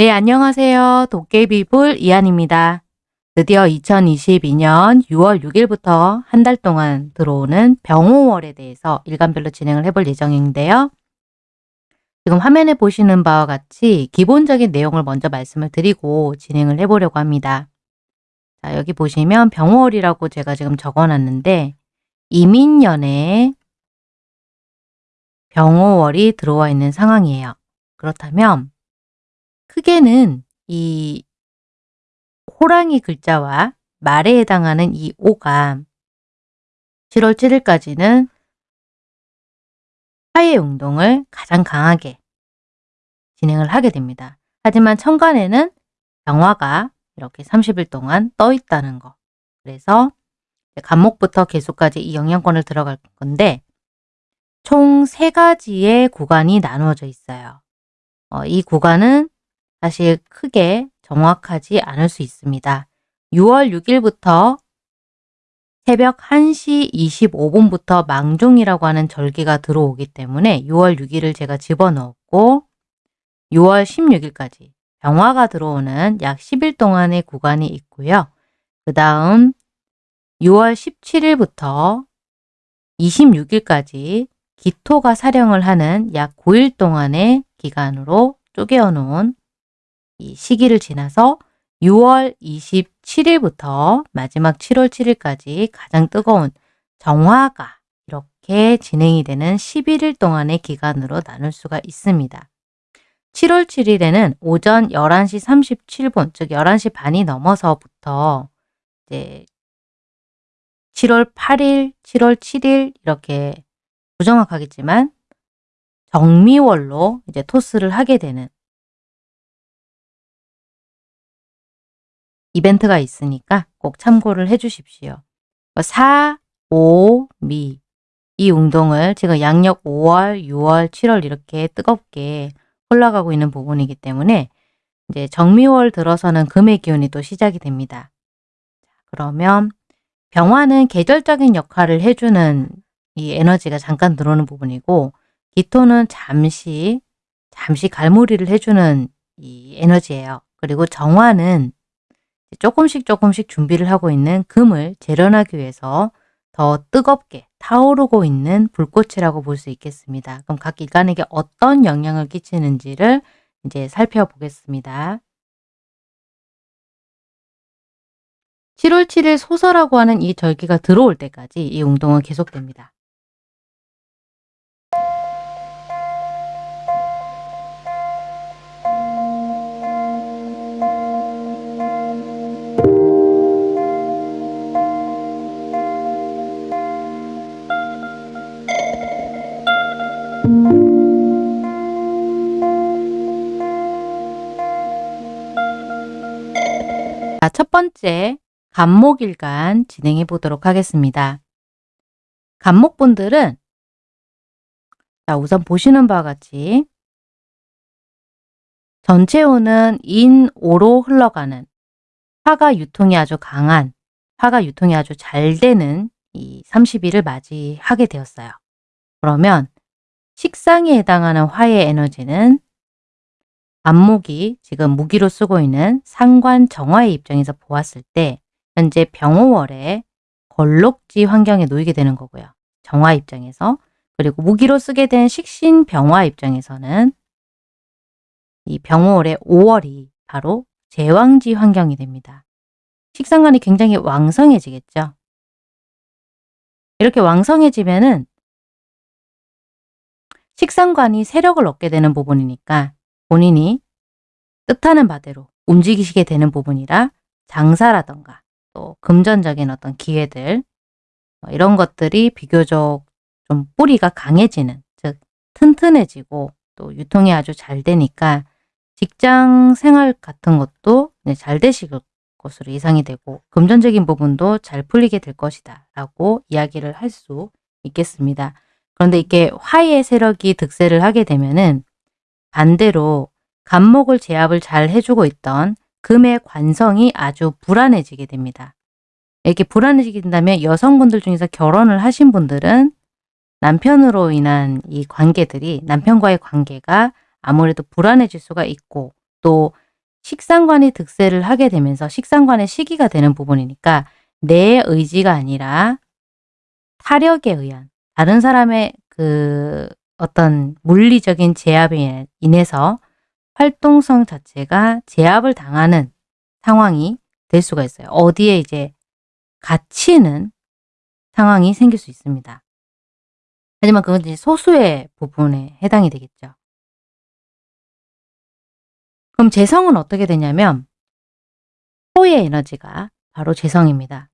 네, 안녕하세요. 도깨비불 이한입니다. 드디어 2022년 6월 6일부터 한 달 동안 들어오는 병호월에 대해서 일간별로 진행을 해볼 예정인데요. 지금 화면에 보시는 바와 같이 기본적인 내용을 먼저 말씀을 드리고 진행을 해보려고 합니다. 자, 여기 보시면 병호월이라고 제가 지금 적어놨는데 이민년에 병호월이 들어와 있는 상황이에요. 그렇다면 크게는 이 호랑이 글자와 말에 해당하는 이 오가 7월 7일까지는 화해 운동을 가장 강하게 진행을 하게 됩니다. 하지만 천간에는 병화가 이렇게 30일 동안 떠 있다는 거. 그래서 간목부터 개수까지 이 영향권을 들어갈 건데 총 세 가지의 구간이 나누어져 있어요. 어, 이 구간은 사실 크게 정확하지 않을 수 있습니다. 6월 6일부터 새벽 1시 25분부터 망종이라고 하는 절기가 들어오기 때문에 6월 6일을 제가 집어넣었고 6월 16일까지 병화가 들어오는 약 10일 동안의 구간이 있고요. 그 다음 6월 17일부터 26일까지 기토가 사령을 하는 약 9일 동안의 기간으로 쪼개어 놓은 이 시기를 지나서 6월 27일부터 마지막 7월 7일까지 가장 뜨거운 정화가 이렇게 진행이 되는 11일 동안의 기간으로 나눌 수가 있습니다. 7월 7일에는 오전 11시 37분, 즉 11시 반이 넘어서부터 이제 7월 8일, 7월 7일 이렇게 부정확하겠지만 정미월로 이제 토스를 하게 되는 이벤트가 있으니까 꼭 참고를 해 주십시오. 4, 5, 미. 이 운동을 지금 양력 5월, 6월, 7월 이렇게 뜨겁게 흘러가고 있는 부분이기 때문에 이제 정미월 들어서는 금의 기운이 또 시작이 됩니다. 그러면 병화는 계절적인 역할을 해주는 이 에너지가 잠깐 들어오는 부분이고 기토는 잠시 잠시 갈무리를 해주는 이 에너지예요. 그리고 정화는 조금씩 조금씩 준비를 하고 있는 금을 재련하기 위해서 더 뜨겁게 타오르고 있는 불꽃이라고 볼 수 있겠습니다. 그럼 각 일간에게 어떤 영향을 끼치는지를 이제 살펴보겠습니다. 7월 7일 소설라고 하는 이 절기가 들어올 때까지 이 운동은 계속됩니다. 자, 첫 번째 간목일간 진행해 보도록 하겠습니다. 간목분들은 자, 우선 보시는 바와 같이 전체호는 인오로 흘러가는 화가 유통이 아주 강한 화가 유통이 아주 잘 되는 이 30일을 맞이하게 되었어요. 그러면 식상에 해당하는 화의 에너지는 안목이 지금 무기로 쓰고 있는 상관 정화의 입장에서 보았을 때 현재 병호월에 걸록지 환경에 놓이게 되는 거고요. 정화 입장에서 그리고 무기로 쓰게 된 식신 병화 입장에서는 이 병호월의 5월이 바로 제왕지 환경이 됩니다. 식상관이 굉장히 왕성해지겠죠. 이렇게 왕성해지면은 식상관이 세력을 얻게 되는 부분이니까 본인이 뜻하는 바대로 움직이시게 되는 부분이라 장사라던가 또 금전적인 어떤 기회들 뭐 이런 것들이 비교적 좀 뿌리가 강해지는 즉 튼튼해지고 또 유통이 아주 잘 되니까 직장 생활 같은 것도 잘 되실 것으로 예상이 되고 금전적인 부분도 잘 풀리게 될 것이다 라고 이야기를 할 수 있겠습니다. 그런데 이게 화의 세력이 득세를 하게 되면은 반대로 간목을 제압을 잘 해주고 있던 금의 관성이 아주 불안해지게 됩니다. 이렇게 불안해지게 된다면 여성분들 중에서 결혼을 하신 분들은 남편으로 인한 이 관계들이 남편과의 관계가 아무래도 불안해질 수가 있고 또 식상관이 득세를 하게 되면서 식상관의 시기가 되는 부분이니까 내 의지가 아니라 타력에 의한 다른 사람의 그 어떤 물리적인 제압에 인해서 활동성 자체가 제압을 당하는 상황이 될 수가 있어요. 어디에 이제 갇히는 상황이 생길 수 있습니다. 하지만 그건 이제 소수의 부분에 해당이 되겠죠. 그럼 재성은 어떻게 되냐면 토의 에너지가 바로 재성입니다.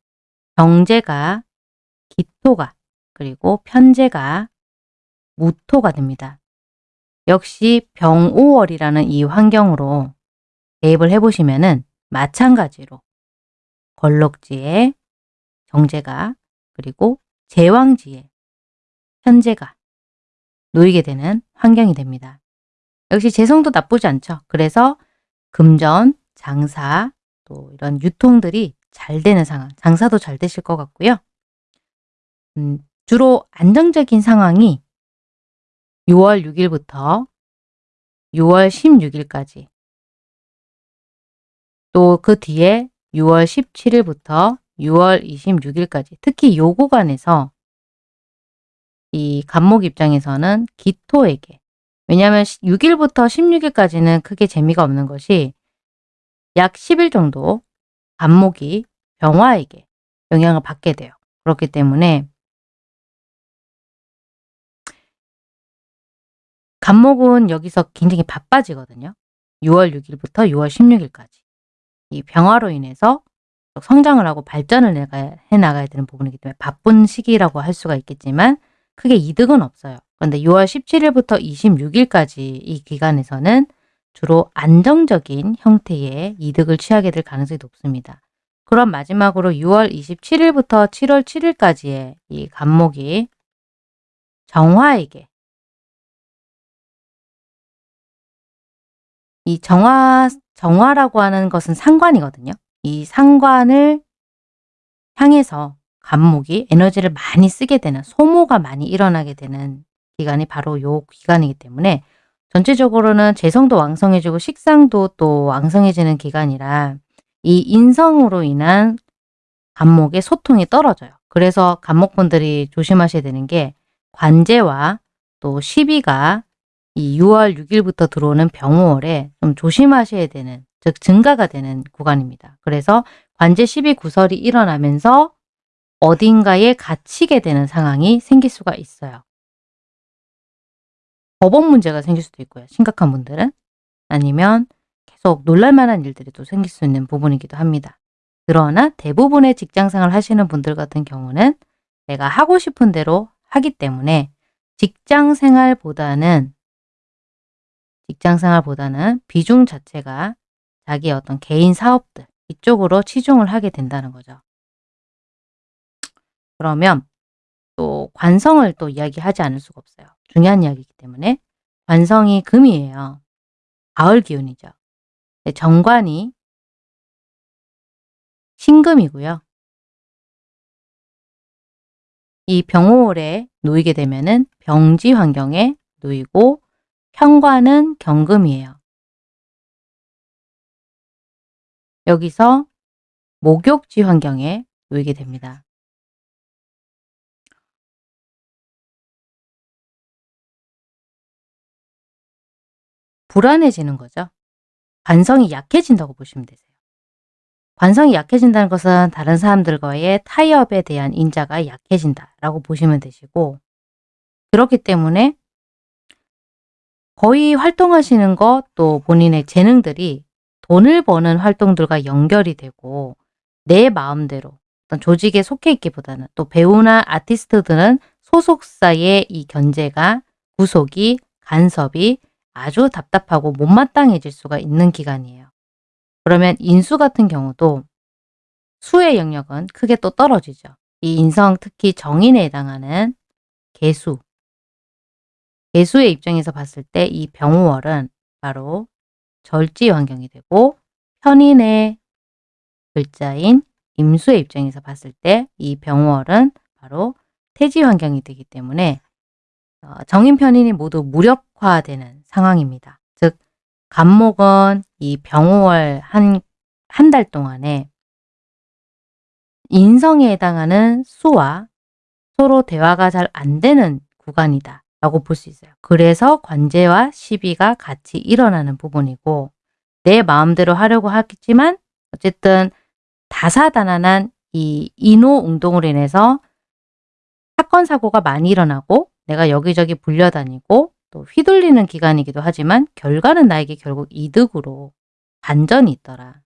경제가 기토가 그리고 편제가 무토가 됩니다. 역시 병오월이라는 이 환경으로 대입을 해보시면 은 마찬가지로 걸럭지에 정제가 그리고 제왕지에 현재가 놓이게 되는 환경이 됩니다. 역시 재성도 나쁘지 않죠. 그래서 금전, 장사, 또 이런 유통들이 잘 되는 상황, 장사도 잘 되실 것 같고요. 음, 주로 안정적인 상황이 6월 6일부터 6월 16일까지. 또 그 뒤에 6월 17일부터 6월 26일까지. 특히 요 구간에서 이 간목 입장에서는 기토에게. 왜냐하면 6일부터 16일까지는 크게 재미가 없는 것이 약 10일 정도 간목이 병화에게 영향을 받게 돼요. 그렇기 때문에 간목은 여기서 굉장히 바빠지거든요. 6월 6일부터 6월 16일까지. 이 병화로 인해서 성장을 하고 발전을 해나가야 되는 부분이기 때문에 바쁜 시기라고 할 수가 있겠지만 크게 이득은 없어요. 그런데 6월 17일부터 26일까지 이 기간에서는 주로 안정적인 형태의 이득을 취하게 될 가능성이 높습니다. 그럼 마지막으로 6월 27일부터 7월 7일까지의 이 간목이 정화에게 이 정화, 정화라고 하는 것은 상관이거든요. 이 상관을 향해서 간목이 에너지를 많이 쓰게 되는 소모가 많이 일어나게 되는 기간이 바로 요 기간이기 때문에 전체적으로는 재성도 왕성해지고 식상도 또 왕성해지는 기간이라 이 인성으로 인한 간목의 소통이 떨어져요. 그래서 간목분들이 조심하셔야 되는 게 관제와 또 시비가 이 6월 6일부터 들어오는 병호월에 좀 조심하셔야 되는 즉 증가가 되는 구간입니다. 그래서 관제 시비 구설이 일어나면서 어딘가에 갇히게 되는 상황이 생길 수가 있어요. 법원 문제가 생길 수도 있고요. 심각한 분들은. 아니면 계속 놀랄만한 일들이 또 생길 수 있는 부분이기도 합니다. 그러나 대부분의 직장생활 하시는 분들 같은 경우는 내가 하고 싶은 대로 하기 때문에 직장생활보다는 직장생활보다는 비중 자체가 자기의 어떤 개인 사업들 이쪽으로 치중을 하게 된다는 거죠. 그러면 또 관성을 또 이야기하지 않을 수가 없어요. 중요한 이야기이기 때문에 관성이 금이에요. 가을 기운이죠. 정관이 신금이고요. 이 병호월에 놓이게 되면 은 병지 환경에 놓이고 현관은 경금이에요. 여기서 목욕지 환경에 놓이게 됩니다. 불안해지는 거죠. 관성이 약해진다고 보시면 되세요. 관성이 약해진다는 것은 다른 사람들과의 타협에 대한 인자가 약해진다라고 보시면 되시고 그렇기 때문에 거의 활동하시는 것 또 본인의 재능들이 돈을 버는 활동들과 연결이 되고 내 마음대로 어떤 조직에 속해 있기보다는 또 배우나 아티스트들은 소속사의 이 견제가 구속이 간섭이 아주 답답하고 못마땅해질 수가 있는 기간이에요. 그러면 인수 같은 경우도 수의 영역은 크게 또 떨어지죠. 이 인성 특히 정인에 해당하는 개수, 개수의 입장에서 봤을 때 이 병호월은 바로 절지 환경이 되고 현인의 글자인 임수의 입장에서 봤을 때 이 병월은 바로 태지 환경이 되기 때문에 어, 정인 편인이 모두 무력화되는 상황입니다. 즉 간목은 이 병호월 한, 한 달 동안에 인성에 해당하는 수와 서로 대화가 잘 안 되는 구간이다 라고 볼 수 있어요. 그래서 관제와 시비가 같이 일어나는 부분이고 내 마음대로 하려고 하겠지만 어쨌든 다사다난한 이 인호 운동으로 인해서 사건 사고가 많이 일어나고 내가 여기저기 불려다니고 또 휘둘리는 기간이기도 하지만 결과는 나에게 결국 이득으로 반전이 있더라.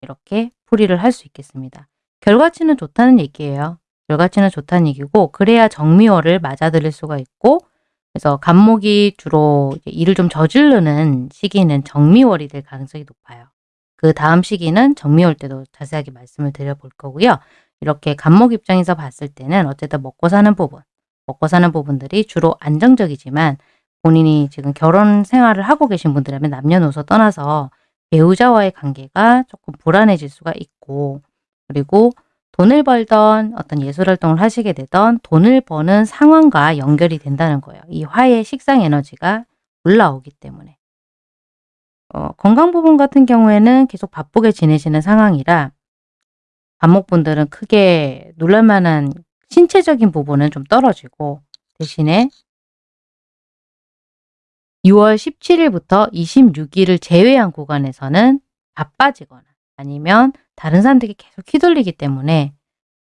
이렇게 풀이를 할 수 있겠습니다. 결과치는 좋다는 얘기예요. 결과치는 좋다는 얘기고 그래야 정미월을 맞아들일 수가 있고 그래서 간목이 주로 일을 좀 저지르는 시기는 정미월이 될 가능성이 높아요. 그 다음 시기는 정미월 때도 자세하게 말씀을 드려볼 거고요. 이렇게 간목 입장에서 봤을 때는 어쨌든 먹고 사는 부분, 먹고 사는 부분들이 주로 안정적이지만 본인이 지금 결혼 생활을 하고 계신 분들이라면 남녀노소 떠나서 배우자와의 관계가 조금 불안해질 수가 있고 그리고 돈을 벌던 어떤 예술 활동을 하시게 되던 돈을 버는 상황과 연결이 된다는 거예요. 이 화의 식상 에너지가 올라오기 때문에. 어, 건강 부분 같은 경우에는 계속 바쁘게 지내시는 상황이라 반목분들은 크게 놀랄만한 신체적인 부분은 좀 떨어지고 대신에 6월 17일부터 26일을 제외한 구간에서는 바빠지거나 아니면 다른 사람들에게 계속 휘둘리기 때문에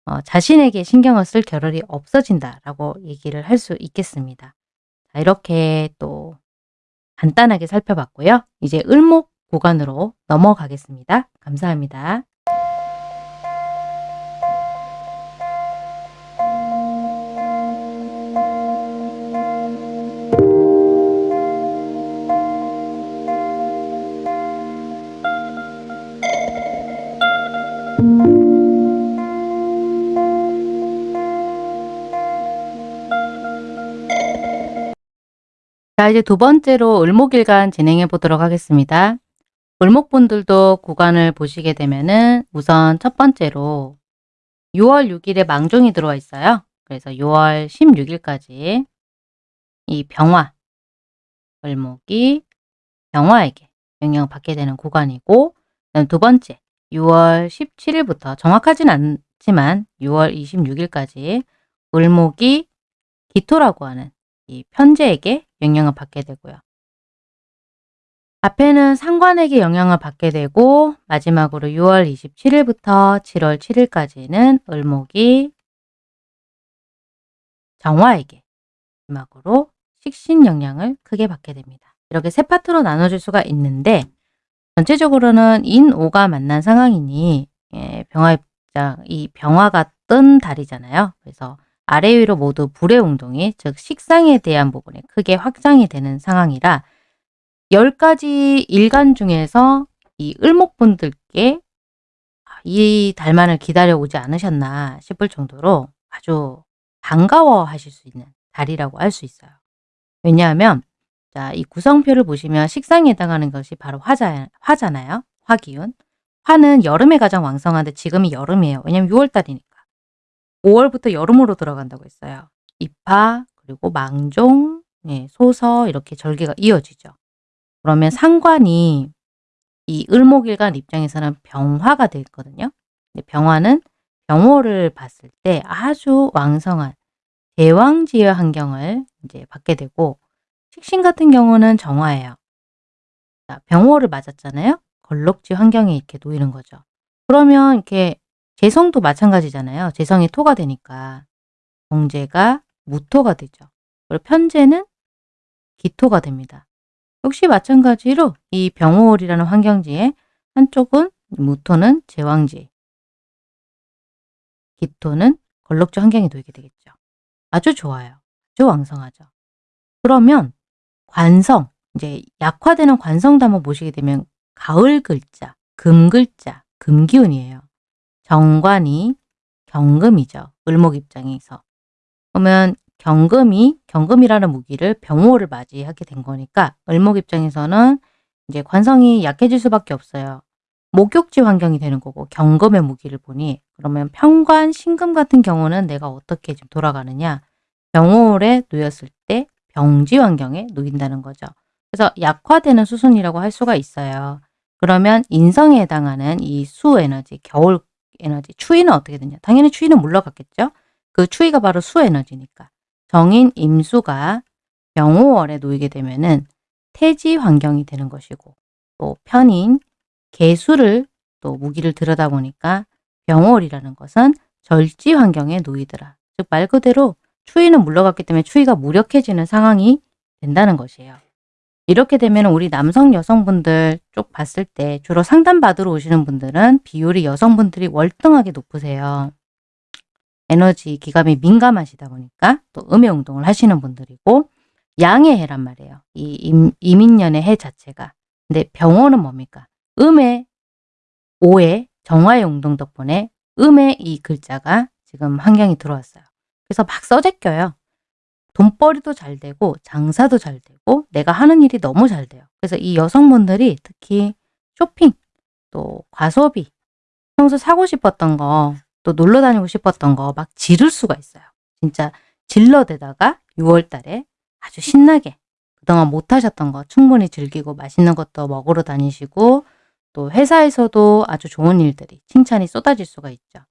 어, 자신에게 신경을 쓸 겨를이 없어진다라고 얘기를 할 수 있겠습니다. 자, 이렇게 또 간단하게 살펴봤고요. 이제 을목 구간으로 넘어가겠습니다. 감사합니다. 자 이제 두 번째로 을목일간 진행해 보도록 하겠습니다. 을목분들도 구간을 보시게 되면은 우선 첫 번째로 6월 6일에 망종이 들어와 있어요. 그래서 6월 16일까지 이 병화, 을목이 병화에게 영향을 받게 되는 구간이고 두 번째 6월 17일부터 정확하진 않지만 6월 26일까지 을목이 기토라고 하는 이 편제에게 영향을 받게 되고요. 앞에는 상관에게 영향을 받게 되고 마지막으로 6월 27일부터 7월 7일까지는 을목이 정화에게 마지막으로 식신 영향을 크게 받게 됩니다. 이렇게 세 파트로 나눠줄 수가 있는데 전체적으로는 인오가 만난 상황이니 예, 병화 입장, 이 병화가 뜬 달이잖아요. 그래서 아래 위로 모두 불의 운동이 즉 식상에 대한 부분에 크게 확장이 되는 상황이라 10가지 일간 중에서 이 을목분들께 이 달만을 기다려 오지 않으셨나 싶을 정도로 아주 반가워 하실 수 있는 달이라고 할 수 있어요. 왜냐하면 자, 이 구성표를 보시면 식상에 해당하는 것이 바로 화자, 화잖아요. 화기운. 화는 여름에 가장 왕성한데 지금이 여름이에요. 왜냐면 6월달이니까. 5월부터 여름으로 들어간다고 했어요. 입하, 그리고 망종, 예, 소서 이렇게 절개가 이어지죠. 그러면 상관이 이 을목일간 입장에서는 병화가 되거든요. 병화는 병호를 봤을 때 아주 왕성한 대왕지의 환경을 이제 받게 되고 식신 같은 경우는 정화예요. 병호를 맞았잖아요. 걸럭지 환경에 이렇게 놓이는 거죠. 그러면 이렇게 재성도 마찬가지잖아요. 재성이 토가 되니까 공제가 무토가 되죠. 그리고 편제는 기토가 됩니다. 역시 마찬가지로 이 병호월이라는 환경지에 한쪽은 무토는 제왕지, 기토는 걸럭지 환경에 놓이게 되겠죠. 아주 좋아요. 아주 왕성하죠. 그러면 관성, 이제 약화되는 관성도 한번 보시게 되면 가을 글자, 금 글자, 금 기운이에요. 정관이 경금이죠. 을목 입장에서. 그러면 경금이 경금이라는 무기를 병호를 맞이하게 된 거니까 을목 입장에서는 이제 관성이 약해질 수밖에 없어요. 목욕지 환경이 되는 거고 경금의 무기를 보니 그러면 평관, 신금 같은 경우는 내가 어떻게 좀 돌아가느냐 병호에 놓였을 때 병지 환경에 놓인다는 거죠. 그래서 약화되는 수순이라고 할 수가 있어요. 그러면 인성에 해당하는 이 수 에너지, 겨울 에너지, 추위는 어떻게 되냐? 당연히 추위는 물러갔겠죠? 그 추위가 바로 수 에너지니까. 정인 임수가 병호월에 놓이게 되면은 태지 환경이 되는 것이고 또 편인 개수를 또 무기를 들여다보니까 병월이라는 것은 절지 환경에 놓이더라. 즉 말 그대로 추위는 물러갔기 때문에 추위가 무력해지는 상황이 된다는 것이에요. 이렇게 되면 우리 남성 여성분들 쪽 봤을 때 주로 상담받으러 오시는 분들은 비율이 여성분들이 월등하게 높으세요. 에너지 기감이 민감하시다 보니까 또 음의 운동을 하시는 분들이고 양의 해란 말이에요. 이 임, 이민년의 해 자체가. 근데 병호는 뭡니까? 음의 오의 정화의 운동 덕분에 음의 이 글자가 지금 환경이 들어왔어요. 그래서 막 써제껴요. 돈벌이도 잘 되고 장사도 잘 되고 내가 하는 일이 너무 잘 돼요. 그래서 이 여성분들이 특히 쇼핑 또 과소비 평소 사고 싶었던 거 또 놀러 다니고 싶었던 거 막 지를 수가 있어요. 진짜 질러대다가 6월 달에 아주 신나게 그동안 못 하셨던 거 충분히 즐기고 맛있는 것도 먹으러 다니시고 또 회사에서도 아주 좋은 일들이 칭찬이 쏟아질 수가 있죠.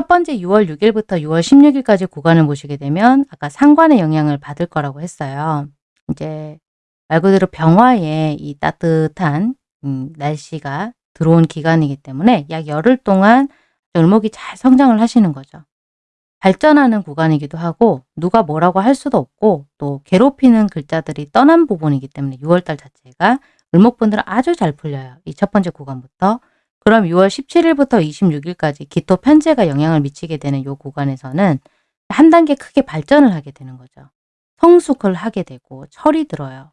첫 번째 6월 6일부터 6월 16일까지 구간을 보시게 되면 아까 상관의 영향을 받을 거라고 했어요. 이제 말 그대로 병화에 이 따뜻한 음, 날씨가 들어온 기간이기 때문에 약 열흘 동안 을목이 잘 성장을 하시는 거죠. 발전하는 구간이기도 하고 누가 뭐라고 할 수도 없고 또 괴롭히는 글자들이 떠난 부분이기 때문에 6월달 자체가 을목분들은 아주 잘 풀려요. 이 첫 번째 구간부터. 그럼 6월 17일부터 26일까지 기토 편제가 영향을 미치게 되는 이 구간에서는 한 단계 크게 발전을 하게 되는 거죠. 성숙을 하게 되고 철이 들어요.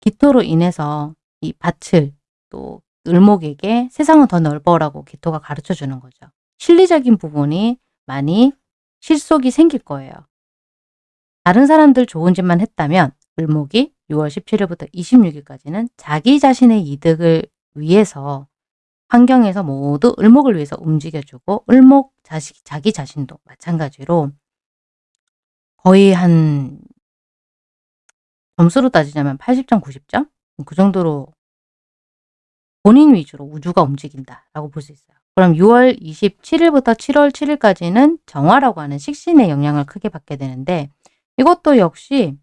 기토로 인해서 이 밭을 또 을목에게 세상은 더 넓어라고 기토가 가르쳐 주는 거죠. 실리적인 부분이 많이 실속이 생길 거예요. 다른 사람들 좋은 짓만 했다면 을목이 6월 17일부터 26일까지는 자기 자신의 이득을 위해서 환경에서 모두 을목을 위해서 움직여주고 을목 자식, 자기 자신도 마찬가지로 거의 한 점수로 따지자면 80점, 90점? 그 정도로 본인 위주로 우주가 움직인다라고 볼 수 있어요. 그럼 6월 27일부터 7월 7일까지는 정화라고 하는 식신의 영향을 크게 받게 되는데 이것도 역시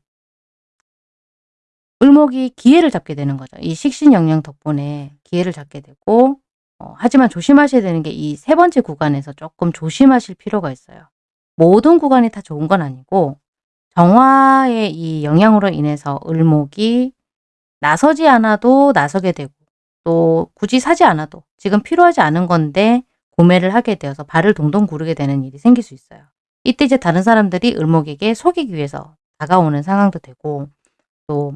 을목이 기회를 잡게 되는 거죠. 이 식신 영향 덕분에 기회를 잡게 되고 어, 하지만 조심하셔야 되는 게 이 세 번째 구간에서 조금 조심하실 필요가 있어요. 모든 구간이 다 좋은 건 아니고 정화의 이 영향으로 인해서 을목이 나서지 않아도 나서게 되고 또 굳이 사지 않아도 지금 필요하지 않은 건데 구매를 하게 되어서 발을 동동 구르게 되는 일이 생길 수 있어요. 이때 이제 다른 사람들이 을목에게 속이기 위해서 다가오는 상황도 되고 또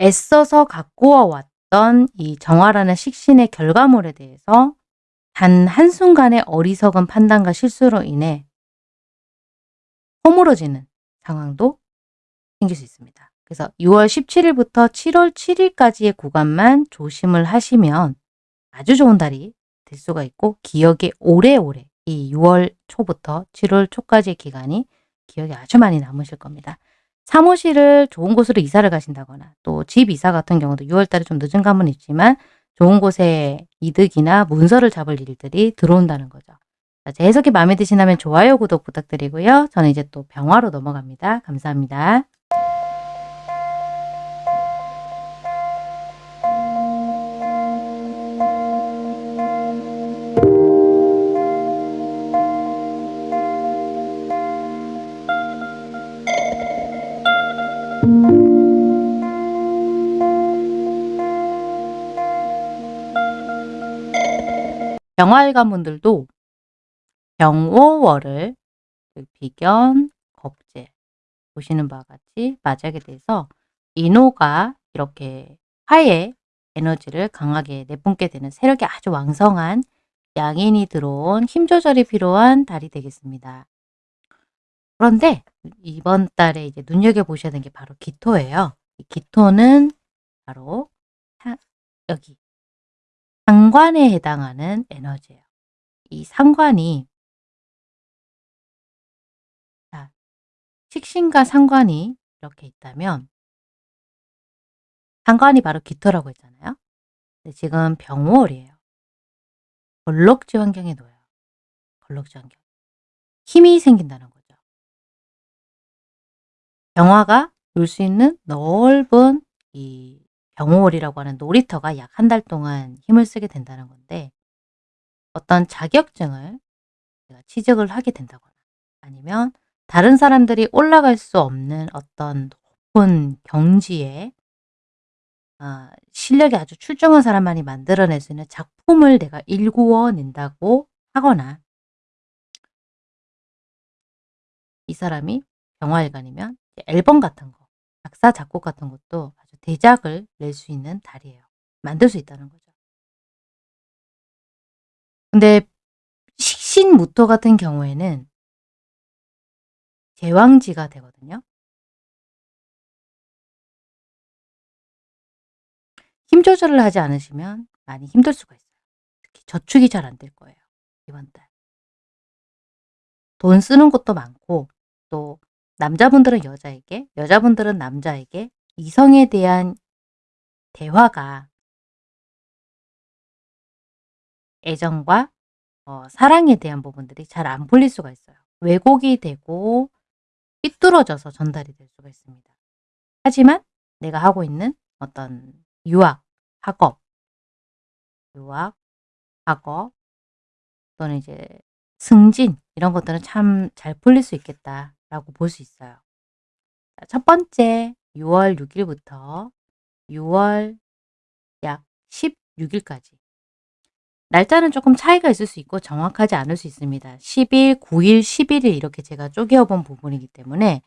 애써서 갖고 왔 던 이 정화라는 식신의 결과물에 대해서 단 한순간의 어리석은 판단과 실수로 인해 허물어지는 상황도 생길 수 있습니다. 그래서 6월 17일부터 7월 7일까지의 구간만 조심을 하시면 아주 좋은 달이 될 수가 있고 기억에 오래오래 이 6월 초부터 7월 초까지의 기간이 기억에 아주 많이 남으실 겁니다. 사무실을 좋은 곳으로 이사를 가신다거나 또 집 이사 같은 경우도 6월 달에 좀 늦은 감은 있지만 좋은 곳에 이득이나 문서를 잡을 일들이 들어온다는 거죠. 제 해석이 마음에 드시다면 좋아요, 구독 부탁드리고요. 저는 이제 또 병화로 넘어갑니다. 감사합니다. 병화일관 분들도 병오월을 그 비견, 겁재 보시는 바와 같이 맞이하게 돼서 인호가 이렇게 화의 에너지를 강하게 내뿜게 되는 세력이 아주 왕성한 양인이 들어온 힘 조절이 필요한 달이 되겠습니다. 그런데 이번 달에 이제 눈여겨보셔야 되는 게 바로 기토예요. 이 기토는 바로 여기 상관에 해당하는 에너지예요. 이 상관이 자, 식신과 상관이 이렇게 있다면 상관이 바로 기토라고 했잖아요. 근데 지금 병월이에요. 걸럭지 환경에 놓여요. 걸럭지 환경. 힘이 생긴다는 거죠. 병화가 놀 수 있는 넓은 이 병월이라고 하는 놀이터가 약 한 달 동안 힘을 쓰게 된다는 건데 어떤 자격증을 내가 취득을 하게 된다거나 아니면 다른 사람들이 올라갈 수 없는 어떤 높은 경지에 아, 실력이 아주 출중한 사람만이 만들어낼 수 있는 작품을 내가 일구어 낸다고 하거나 이 사람이 병화일간이면 앨범 같은 거, 작사, 작곡 같은 것도 아주 대작을 낼 수 있는 달이에요. 만들 수 있다는 거죠. 근데 식신무토 같은 경우에는 제왕지가 되거든요. 힘 조절을 하지 않으시면 많이 힘들 수가 있어요. 특히 저축이 잘 안 될 거예요. 이번 달. 돈 쓰는 것도 많고 또 남자분들은 여자에게, 여자분들은 남자에게 이성에 대한 대화가 애정과 어, 사랑에 대한 부분들이 잘 안 풀릴 수가 있어요. 왜곡이 되고 삐뚤어져서 전달이 될 수가 있습니다. 하지만 내가 하고 있는 어떤 유학, 학업, 유학, 학업 또는 이제 승진 이런 것들은 참 잘 풀릴 수 있겠다 라고 볼 수 있어요. 첫 번째 6월 6일부터 6월 약 16일까지 날짜는 조금 차이가 있을 수 있고 정확하지 않을 수 있습니다. 10일, 9일, 11일 이렇게 제가 쪼개어 본 부분이기 때문에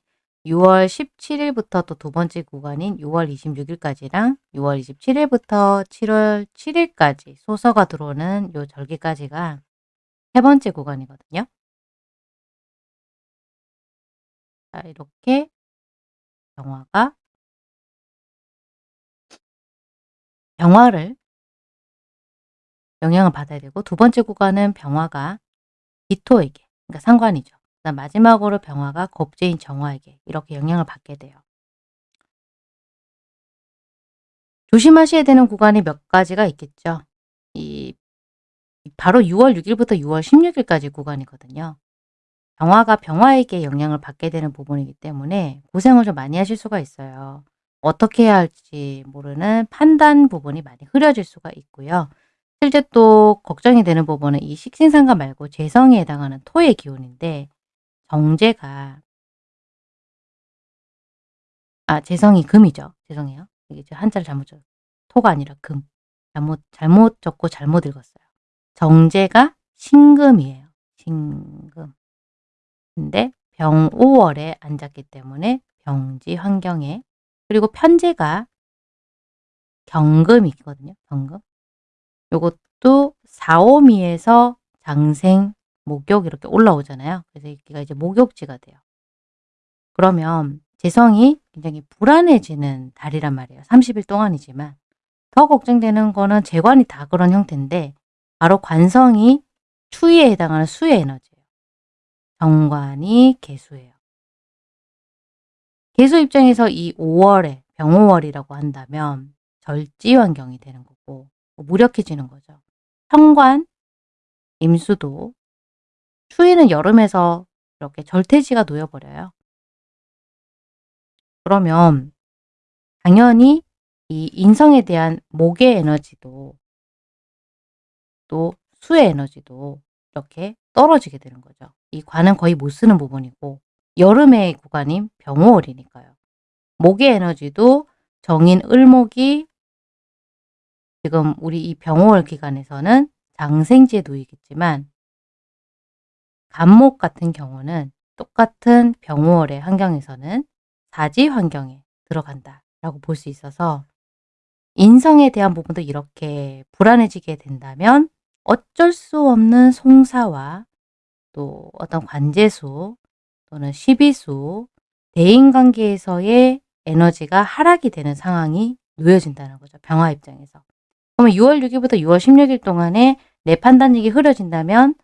6월 17일부터 또 두 번째 구간인 6월 26일까지랑 6월 27일부터 7월 7일까지 소서가 들어오는 요 절기까지가 세 번째 구간이거든요. 자, 이렇게 병화가 병화를 영향을 받아야 되고 두 번째 구간은 병화가 기토에게 그러니까 상관이죠. 그다음 마지막으로 병화가 겁재인 정화에게 이렇게 영향을 받게 돼요. 조심하셔야 되는 구간이 몇 가지가 있겠죠. 이 바로 6월 6일부터 6월 16일까지 구간이거든요. 병화가 병화에게 영향을 받게 되는 부분이기 때문에 고생을 좀 많이 하실 수가 있어요. 어떻게 해야 할지 모르는 판단 부분이 많이 흐려질 수가 있고요. 실제 또 걱정이 되는 부분은 이 식신상가 말고 재성에 해당하는 토의 기운인데 정제가 아 재성이 금이죠. 죄송해요. 이게 한자를 잘못 적 토가 아니라 금. 잘못 잘못 적고 잘못 읽었어요. 정제가 신금이에요. 신금. 근데 병오월에 앉았기 때문에 병지 환경에 그리고 편제가 경금이거든요. 경금. 요것도 사오미에서 장생, 목욕 이렇게 올라오잖아요. 그래서 여기가 이제 목욕지가 돼요. 그러면 재성이 굉장히 불안해지는 달이란 말이에요. 30일 동안이지만 더 걱정되는 거는 재관이 다 그런 형태인데 바로 관성이 추위에 해당하는 수의 에너지 정관이 개수예요. 개수 입장에서 이 5월에 병오월이라고 한다면 절지 환경이 되는 거고 뭐 무력해지는 거죠. 현관, 임수도, 추위는 여름에서 이렇게 절퇴지가 놓여버려요. 그러면 당연히 이 인성에 대한 목의 에너지도 또 수의 에너지도 이렇게 떨어지게 되는 거죠. 이 관은 거의 못 쓰는 부분이고 여름의 구간인 병호월이니까요. 목의 에너지도 정인 을목이 지금 우리 이 병호월 기간에서는 장생지에 놓이겠지만 간목 같은 경우는 똑같은 병호월의 환경에서는 사지 환경에 들어간다 라고 볼 수 있어서 인성에 대한 부분도 이렇게 불안해지게 된다면 어쩔 수 없는 송사와 또 어떤 관제수 또는 시비수, 대인관계에서의 에너지가 하락이 되는 상황이 놓여진다는 거죠. 병화 입장에서. 그러면 6월 6일부터 6월 16일 동안에 내 판단력이 흐려진다면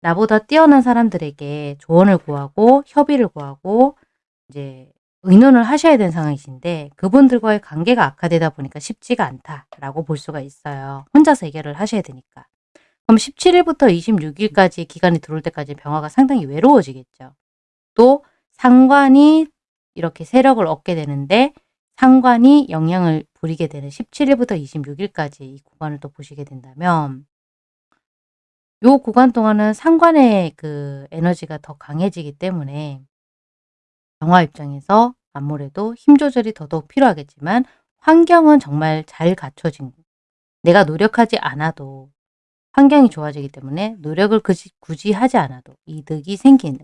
나보다 뛰어난 사람들에게 조언을 구하고 협의를 구하고 이제 의논을 하셔야 되는 상황이신데 그분들과의 관계가 악화되다 보니까 쉽지가 않다라고 볼 수가 있어요. 혼자서 해결을 하셔야 되니까. 그럼 17일부터 26일까지 기간이 들어올 때까지 병화가 상당히 외로워지겠죠. 또 상관이 이렇게 세력을 얻게 되는데 상관이 영향을 부리게 되는 17일부터 26일까지 이 구간을 또 보시게 된다면 요 구간 동안은 상관의 그 에너지가 더 강해지기 때문에 병화 입장에서 아무래도 힘 조절이 더더욱 필요하겠지만 환경은 정말 잘 갖춰진 내가 노력하지 않아도 환경이 좋아지기 때문에 노력을 굳이, 굳이 하지 않아도 이득이 생기는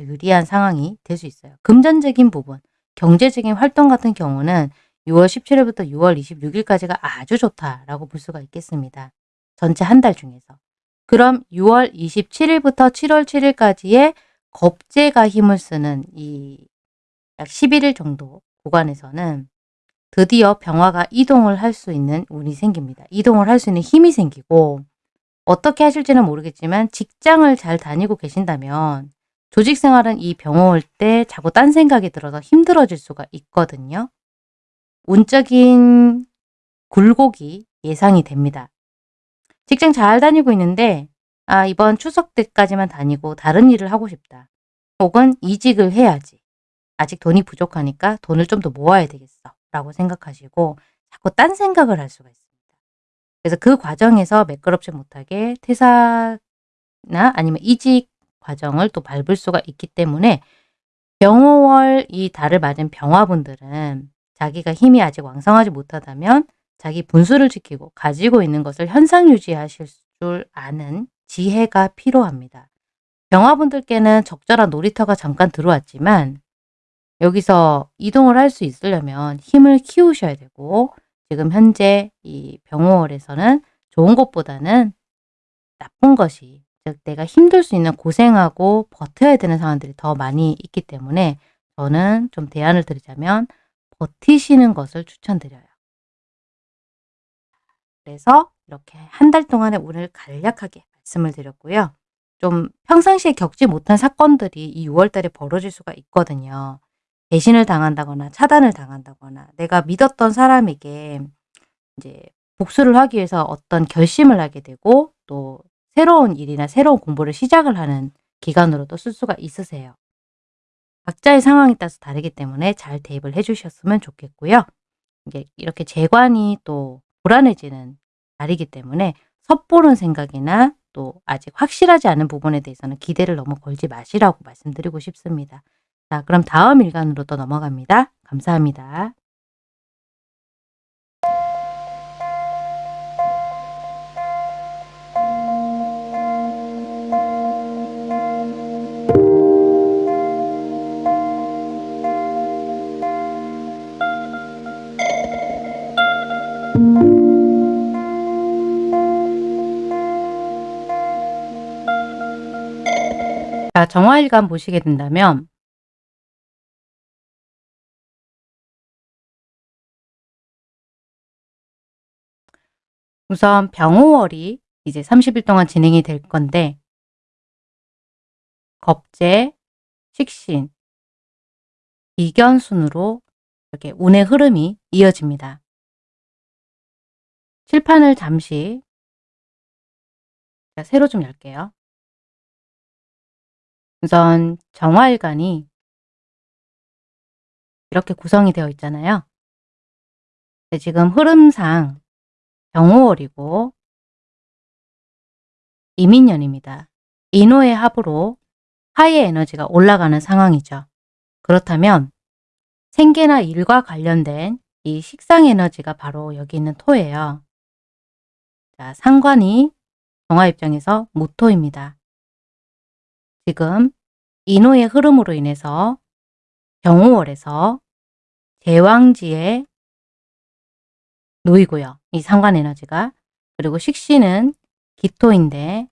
유리한 상황이 될 수 있어요. 금전적인 부분, 경제적인 활동 같은 경우는 6월 17일부터 6월 26일까지가 아주 좋다라고 볼 수가 있겠습니다. 전체 한 달 중에서. 그럼 6월 27일부터 7월 7일까지의 겁재가 힘을 쓰는 이 약 11일 정도 구간에서는 드디어 병화가 이동을 할 수 있는 운이 생깁니다. 이동을 할 수 있는 힘이 생기고 어떻게 하실지는 모르겠지만 직장을 잘 다니고 계신다면 조직 생활은 이 병화 올때 자꾸 딴 생각이 들어서 힘들어질 수가 있거든요. 운적인 굴곡이 예상이 됩니다. 직장 잘 다니고 있는데 아 이번 추석 때까지만 다니고 다른 일을 하고 싶다. 혹은 이직을 해야지. 아직 돈이 부족하니까 돈을 좀 더 모아야 되겠어. 라고 생각하시고 자꾸 딴 생각을 할 수가 있습니다. 그래서 그 과정에서 매끄럽지 못하게 퇴사나 아니면 이직 과정을 또 밟을 수가 있기 때문에 병호월 이 달을 맞은 병화분들은 자기가 힘이 아직 왕성하지 못하다면 자기 분수를 지키고 가지고 있는 것을 현상 유지하실 줄 아는 지혜가 필요합니다. 병화분들께는 적절한 놀이터가 잠깐 들어왔지만 여기서 이동을 할 수 있으려면 힘을 키우셔야 되고 지금 현재 이 병호월에서는 좋은 것보다는 나쁜 것이 즉 내가 힘들 수 있는 고생하고 버텨야 되는 상황들이 더 많이 있기 때문에 저는 좀 대안을 드리자면 버티시는 것을 추천드려요. 그래서 이렇게 한 달 동안의 운을 간략하게 말씀을 드렸고요. 좀 평상시에 겪지 못한 사건들이 이 6월 달에 벌어질 수가 있거든요. 배신을 당한다거나 차단을 당한다거나 내가 믿었던 사람에게 이제 복수를 하기 위해서 어떤 결심을 하게 되고 또 새로운 일이나 새로운 공부를 시작을 하는 기간으로도 쓸 수가 있으세요. 각자의 상황에 따라서 다르기 때문에 잘 대입을 해주셨으면 좋겠고요. 이렇게 재관이 또 불안해지는 달이기 때문에 섣보는 생각이나 또 아직 확실하지 않은 부분에 대해서는 기대를 너무 걸지 마시라고 말씀드리고 싶습니다. 자, 그럼 다음 일간으로 또 넘어갑니다. 감사합니다. 자, 정화일간 보시게 된다면 우선 병호월이 이제 30일 동안 진행이 될 건데 겁재, 식신, 이견 순으로 이렇게 운의 흐름이 이어집니다. 칠판을 잠시 새로 좀 열게요. 우선 정화일간이 이렇게 구성이 되어 있잖아요. 지금 흐름상 병호월이고 이민년입니다. 인호의 합으로 화의 에너지가 올라가는 상황이죠. 그렇다면 생계나 일과 관련된 이 식상 에너지가 바로 여기 있는 토예요. 자, 상관이 정화 입장에서 무토입니다. 지금 인호의 흐름으로 인해서 병호월에서 제왕지에 놓이고요. 이 상관 에너지가. 그리고 식신은 기토인데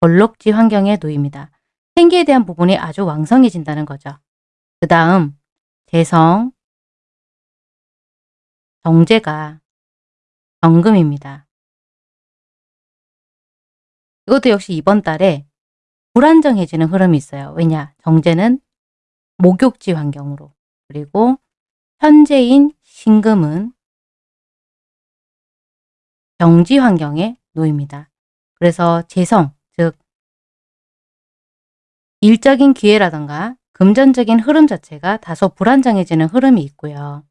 벌록지 환경에 놓입니다. 생기에 대한 부분이 아주 왕성해진다는 거죠. 그 다음 재성, 정제가 정금입니다. 이것도 역시 이번 달에 불안정해지는 흐름이 있어요. 왜냐? 정제는 목욕지 환경으로 그리고 현재인 신금은 정지 환경에 놓입니다. 그래서 재성, 즉 일적인 기회라던가 금전적인 흐름 자체가 다소 불안정해지는 흐름이 있고요.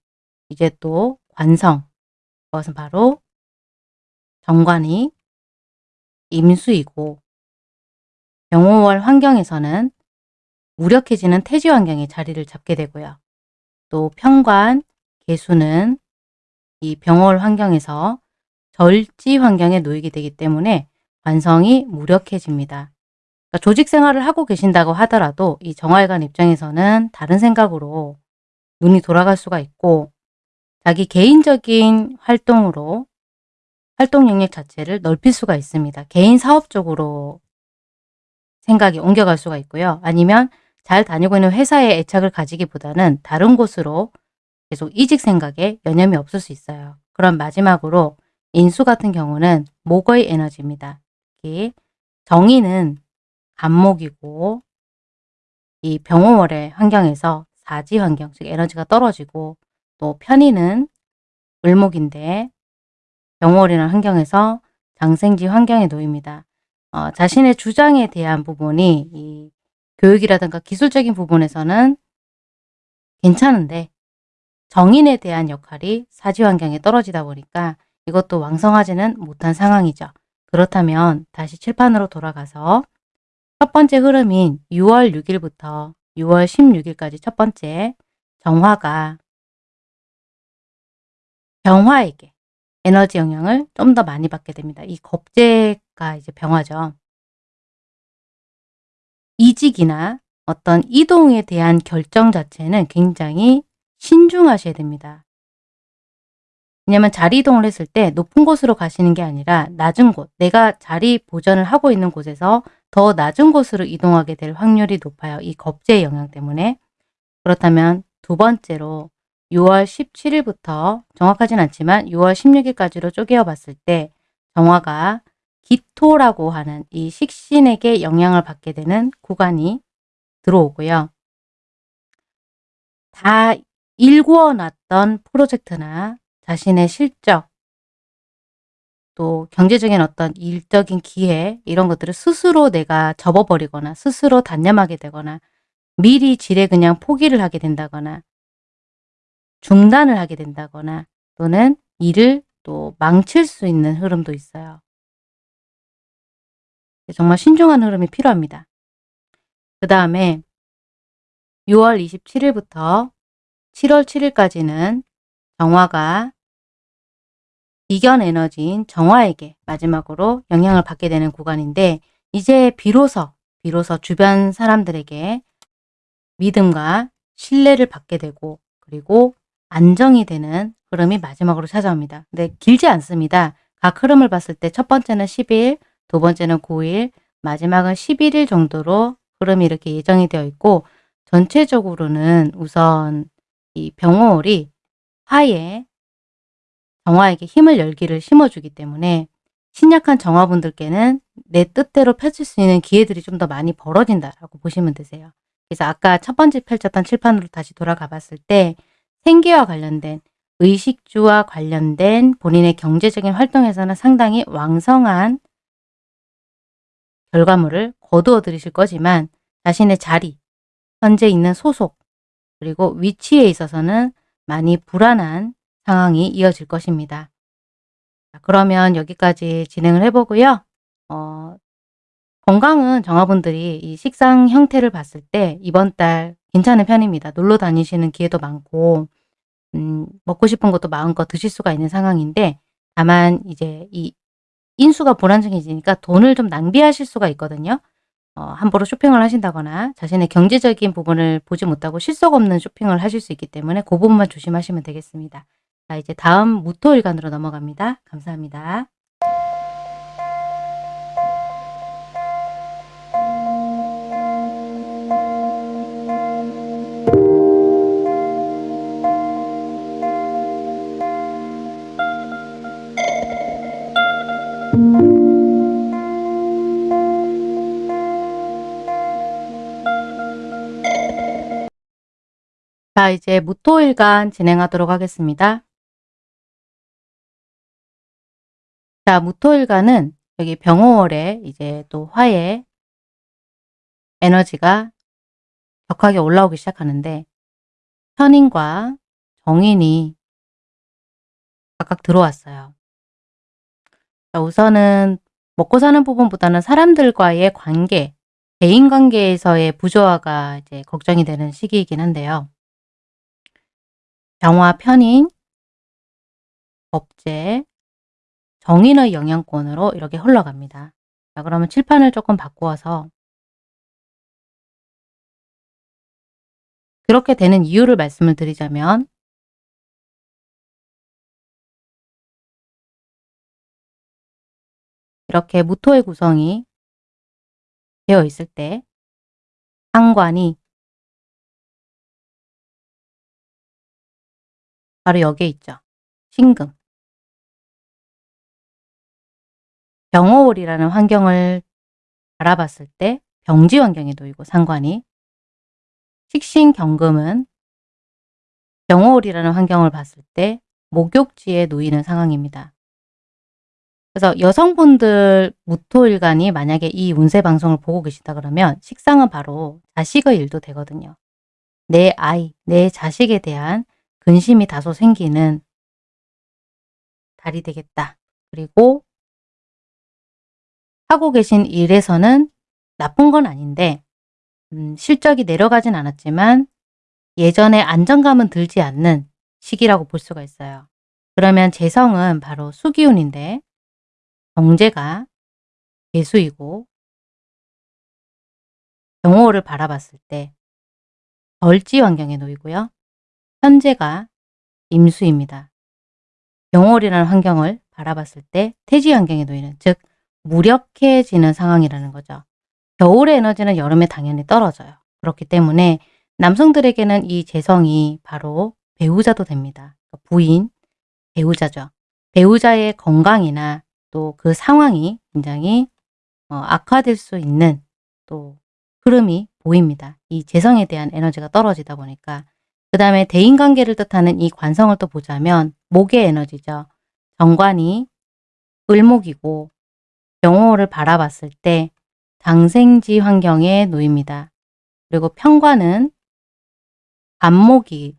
이제 또 관성, 그것은 바로 정관이 임수이고 병호월 환경에서는 무력해지는 태지 환경에 자리를 잡게 되고요. 또 평관, 개수는 이 병월 환경에서 절지 환경에 놓이게 되기 때문에 관성이 무력해집니다. 그러니까 조직 생활을 하고 계신다고 하더라도 이 정활관 입장에서는 다른 생각으로 눈이 돌아갈 수가 있고 자기 개인적인 활동으로 활동 영역 자체를 넓힐 수가 있습니다. 개인 사업 쪽으로 생각이 옮겨갈 수가 있고요. 아니면 잘 다니고 있는 회사에 애착을 가지기보다는 다른 곳으로 계속 이직 생각에 여념이 없을 수 있어요. 그럼 마지막으로 인수 같은 경우는 목의 에너지입니다. 특히 정의는 간목이고 이 병호월의 환경에서 사지 환경, 즉 에너지가 떨어지고 또 편의는 을목인데 병월이라는 환경에서 장생지 환경에 놓입니다. 어, 자신의 주장에 대한 부분이 이 교육이라든가 기술적인 부분에서는 괜찮은데 정인에 대한 역할이 사지 환경에 떨어지다 보니까 이것도 왕성하지는 못한 상황이죠. 그렇다면 다시 칠판으로 돌아가서 첫 번째 흐름인 6월 6일부터 6월 16일까지 첫 번째 정화가 병화에게 에너지 영향을 좀 더 많이 받게 됩니다. 이 겁재가 이제 병화죠. 이직이나 어떤 이동에 대한 결정 자체는 굉장히 신중하셔야 됩니다. 왜냐하면 자리 이동을 했을 때 높은 곳으로 가시는 게 아니라 낮은 곳, 내가 자리 보전을 하고 있는 곳에서 더 낮은 곳으로 이동하게 될 확률이 높아요. 이 겁재의 영향 때문에. 그렇다면 두 번째로 6월 17일부터 정확하진 않지만 6월 16일까지로 쪼개어 봤을 때 정화가 기토라고 하는 이 식신에게 영향을 받게 되는 구간이 들어오고요. 다 일구어 놨던 프로젝트나 자신의 실적, 또 경제적인 어떤 일적인 기회 이런 것들을 스스로 내가 접어버리거나 스스로 단념하게 되거나 미리 지레 그냥 포기를 하게 된다거나 중단을 하게 된다거나 또는 일을 또 망칠 수 있는 흐름도 있어요. 정말 신중한 흐름이 필요합니다. 그 다음에 6월 27일부터 7월 7일까지는 정화가 이견 에너지인 정화에게 마지막으로 영향을 받게 되는 구간인데 이제 비로소 비로소 주변 사람들에게 믿음과 신뢰를 받게 되고 그리고 안정이 되는 흐름이 마지막으로 찾아옵니다. 근데 길지 않습니다. 각 흐름을 봤을 때 첫 번째는 10일, 두 번째는 9일, 마지막은 11일 정도로 흐름이 이렇게 예정이 되어 있고 전체적으로는 우선 이 병호월이 화에 정화에게 힘을 열기를 심어주기 때문에 신약한 정화분들께는 내 뜻대로 펼칠 수 있는 기회들이 좀 더 많이 벌어진다라고 보시면 되세요. 그래서 아까 첫 번째 펼쳤던 칠판으로 다시 돌아가 봤을 때 생계와 관련된 의식주와 관련된 본인의 경제적인 활동에서는 상당히 왕성한 결과물을 거두어 들이실 거지만 자신의 자리, 현재 있는 소속, 그리고 위치에 있어서는 많이 불안한 상황이 이어질 것입니다. 자, 그러면 여기까지 진행을 해보고요. 어, 건강은 정화분들이 이 식상 형태를 봤을 때 이번 달 괜찮은 편입니다. 놀러 다니시는 기회도 많고 음, 먹고 싶은 것도 마음껏 드실 수가 있는 상황인데 다만 이제 이 인수가 불안정해지니까 돈을 좀 낭비하실 수가 있거든요. 어, 함부로 쇼핑을 하신다거나 자신의 경제적인 부분을 보지 못하고 실속 없는 쇼핑을 하실 수 있기 때문에 그 부분만 조심하시면 되겠습니다. 자, 이제 다음 무토일간으로 넘어갑니다. 감사합니다. 자, 이제 무토일간 진행하도록 하겠습니다. 자, 무토일간은 여기 병호월에 이제 또 화의 에너지가 격하게 올라오기 시작하는데 현인과 정인이 각각 들어왔어요. 자, 우선은 먹고 사는 부분보다는 사람들과의 관계, 대인관계에서의 부조화가 이제 걱정이 되는 시기이긴 한데요. 병화 편인, 법제, 정인의 영향권으로 이렇게 흘러갑니다. 자, 그러면 칠판을 조금 바꾸어서 그렇게 되는 이유를 말씀을 드리자면 이렇게 무토의 구성이 되어 있을 때 상관이 바로 여기에 있죠. 신금. 병호월이라는 환경을 바라봤을 때 병지 환경에 놓이고 상관이 식신경금은 병호월이라는 환경을 봤을 때 목욕지에 놓이는 상황입니다. 그래서 여성분들 무토일간이 만약에 이 운세 방송을 보고 계시다 그러면 식상은 바로 자식의 일도 되거든요. 내 아이, 내 자식에 대한 근심이 다소 생기는 달이 되겠다. 그리고 하고 계신 일에서는 나쁜 건 아닌데 음, 실적이 내려가진 않았지만 예전에 안정감은 들지 않는 시기라고 볼 수가 있어요. 그러면 재성은 바로 수기운인데 경제가 개수이고 경호를 바라봤을 때 벌지 환경에 놓이고요. 현재가 임수입니다. 경월이라는 환경을 바라봤을 때 태지 환경에 놓이는 즉 무력해지는 상황이라는 거죠. 겨울의 에너지는 여름에 당연히 떨어져요. 그렇기 때문에 남성들에게는 이 재성이 바로 배우자도 됩니다. 부인, 배우자죠. 배우자의 건강이나 또 그 상황이 굉장히 어, 악화될 수 있는 또 흐름이 보입니다. 이 재성에 대한 에너지가 떨어지다 보니까 그 다음에 대인관계를 뜻하는 이 관성을 또 보자면 목의 에너지죠. 정관이 을목이고 병호를 바라봤을 때 장생지 환경에 놓입니다. 그리고 평관은 반목이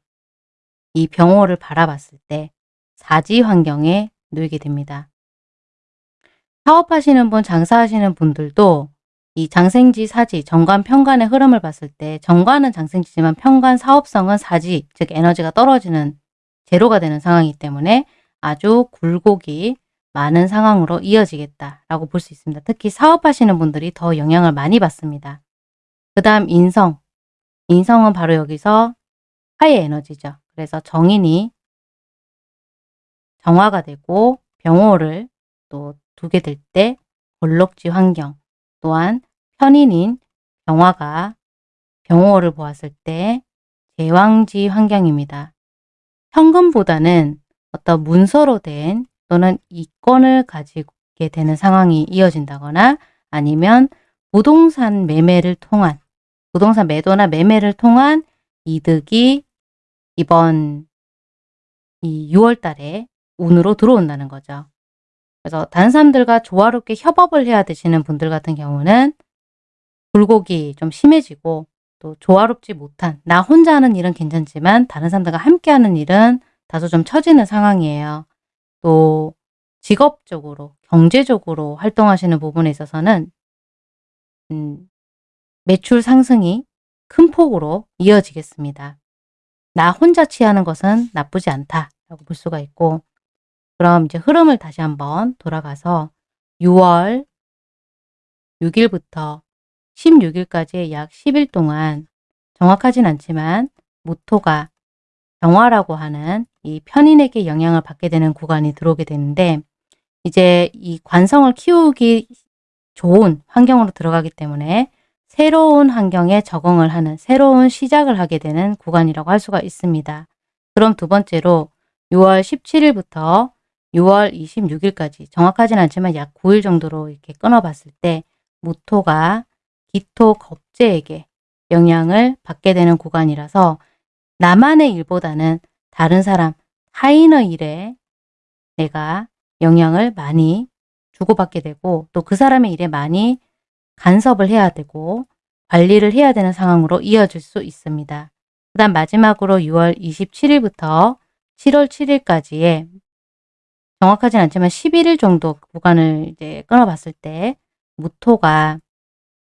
이 병호를 바라봤을 때 사지 환경에 놓이게 됩니다. 사업하시는 분, 장사하시는 분들도 이 장생지, 사지, 정관, 평관의 흐름을 봤을 때 정관은 장생지지만 평관, 사업성은 사지, 즉 에너지가 떨어지는 제로가 되는 상황이기 때문에 아주 굴곡이 많은 상황으로 이어지겠다라고 볼 수 있습니다. 특히 사업하시는 분들이 더 영향을 많이 받습니다. 그 다음 인성. 인성은 바로 여기서 화의 에너지죠. 그래서 정인이 정화가 되고 병호를 또 두게 될 때 골록지 환경 또한 편인인 병화가 병호를 보았을 때 제왕지 환경입니다. 현금보다는 어떤 문서로 된 또는 이권을 가지게 되는 상황이 이어진다거나 아니면 부동산 매매를 통한 부동산 매도나 매매를 통한 이득이 이번 이 6월 달에 운으로 들어온다는 거죠. 그래서 다른 사람들과 조화롭게 협업을 해야 되시는 분들 같은 경우는 굴곡이 좀 심해지고 또 조화롭지 못한 나 혼자 하는 일은 괜찮지만 다른 사람들과 함께 하는 일은 다소 좀 처지는 상황이에요. 또 직업적으로 경제적으로 활동하시는 부분에 있어서는 음, 매출 상승이 큰 폭으로 이어지겠습니다. 나 혼자 취하는 것은 나쁘지 않다라고 볼 수가 있고 그럼 이제 흐름을 다시 한번 돌아가서 6월 6일부터 16일까지 약 10일 동안 정확하진 않지만 모토가 병화라고 하는 이 편인에게 영향을 받게 되는 구간이 들어오게 되는데 이제 이 관성을 키우기 좋은 환경으로 들어가기 때문에 새로운 환경에 적응을 하는 새로운 시작을 하게 되는 구간이라고 할 수가 있습니다. 그럼 두 번째로 6월 17일부터 6월 26일까지 정확하진 않지만 약 9일 정도로 이렇게 끊어봤을 때 무토가 기토 겁재에게 영향을 받게 되는 구간이라서 나만의 일보다는 다른 사람, 타인의 일에 내가 영향을 많이 주고받게 되고 또 그 사람의 일에 많이 간섭을 해야 되고 관리를 해야 되는 상황으로 이어질 수 있습니다. 그 다음 마지막으로 6월 27일부터 7월 7일까지의 정확하진 않지만 11일 정도 구간을 이제 끊어봤을 때 무토가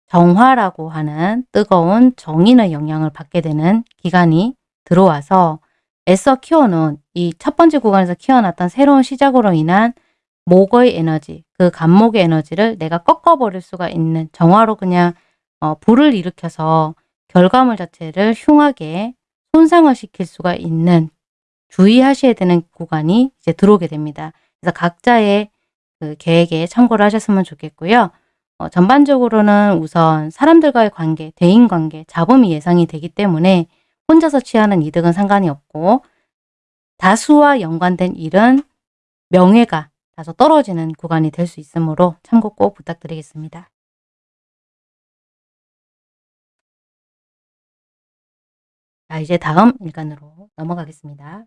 정화라고 하는 뜨거운 정인의 영향을 받게 되는 기간이 들어와서 애써 키워놓은 이 첫 번째 구간에서 키워놨던 새로운 시작으로 인한 목의 에너지, 그 간목의 에너지를 내가 꺾어버릴 수가 있는 정화로 그냥 어, 불을 일으켜서 결과물 자체를 흉하게 손상을 시킬 수가 있는 주의하셔야 되는 구간이 이제 들어오게 됩니다. 그래서 각자의 그 계획에 참고를 하셨으면 좋겠고요. 어, 전반적으로는 우선 사람들과의 관계, 대인관계, 잡음이 예상이 되기 때문에 혼자서 취하는 이득은 상관이 없고 다수와 연관된 일은 명예가 다소 떨어지는 구간이 될 수 있으므로 참고 꼭 부탁드리겠습니다. 자, 이제 다음 일간으로 넘어가겠습니다.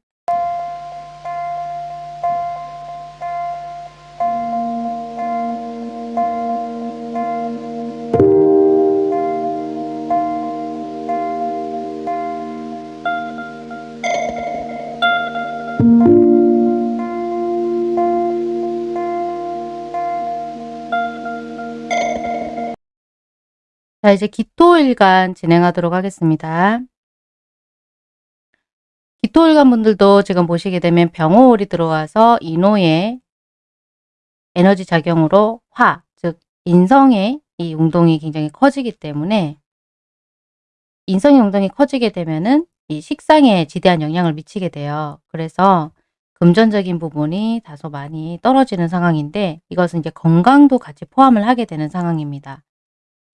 자, 이제 기토일간 진행하도록 하겠습니다. 기토일간 분들도 지금 보시게 되면 병호월이 들어와서 인호의 에너지 작용으로 화, 즉 인성의 이 운동이 굉장히 커지기 때문에 인성의 운동이 커지게 되면은 이 식상에 지대한 영향을 미치게 돼요. 그래서 금전적인 부분이 다소 많이 떨어지는 상황인데 이것은 이제 건강도 같이 포함을 하게 되는 상황입니다.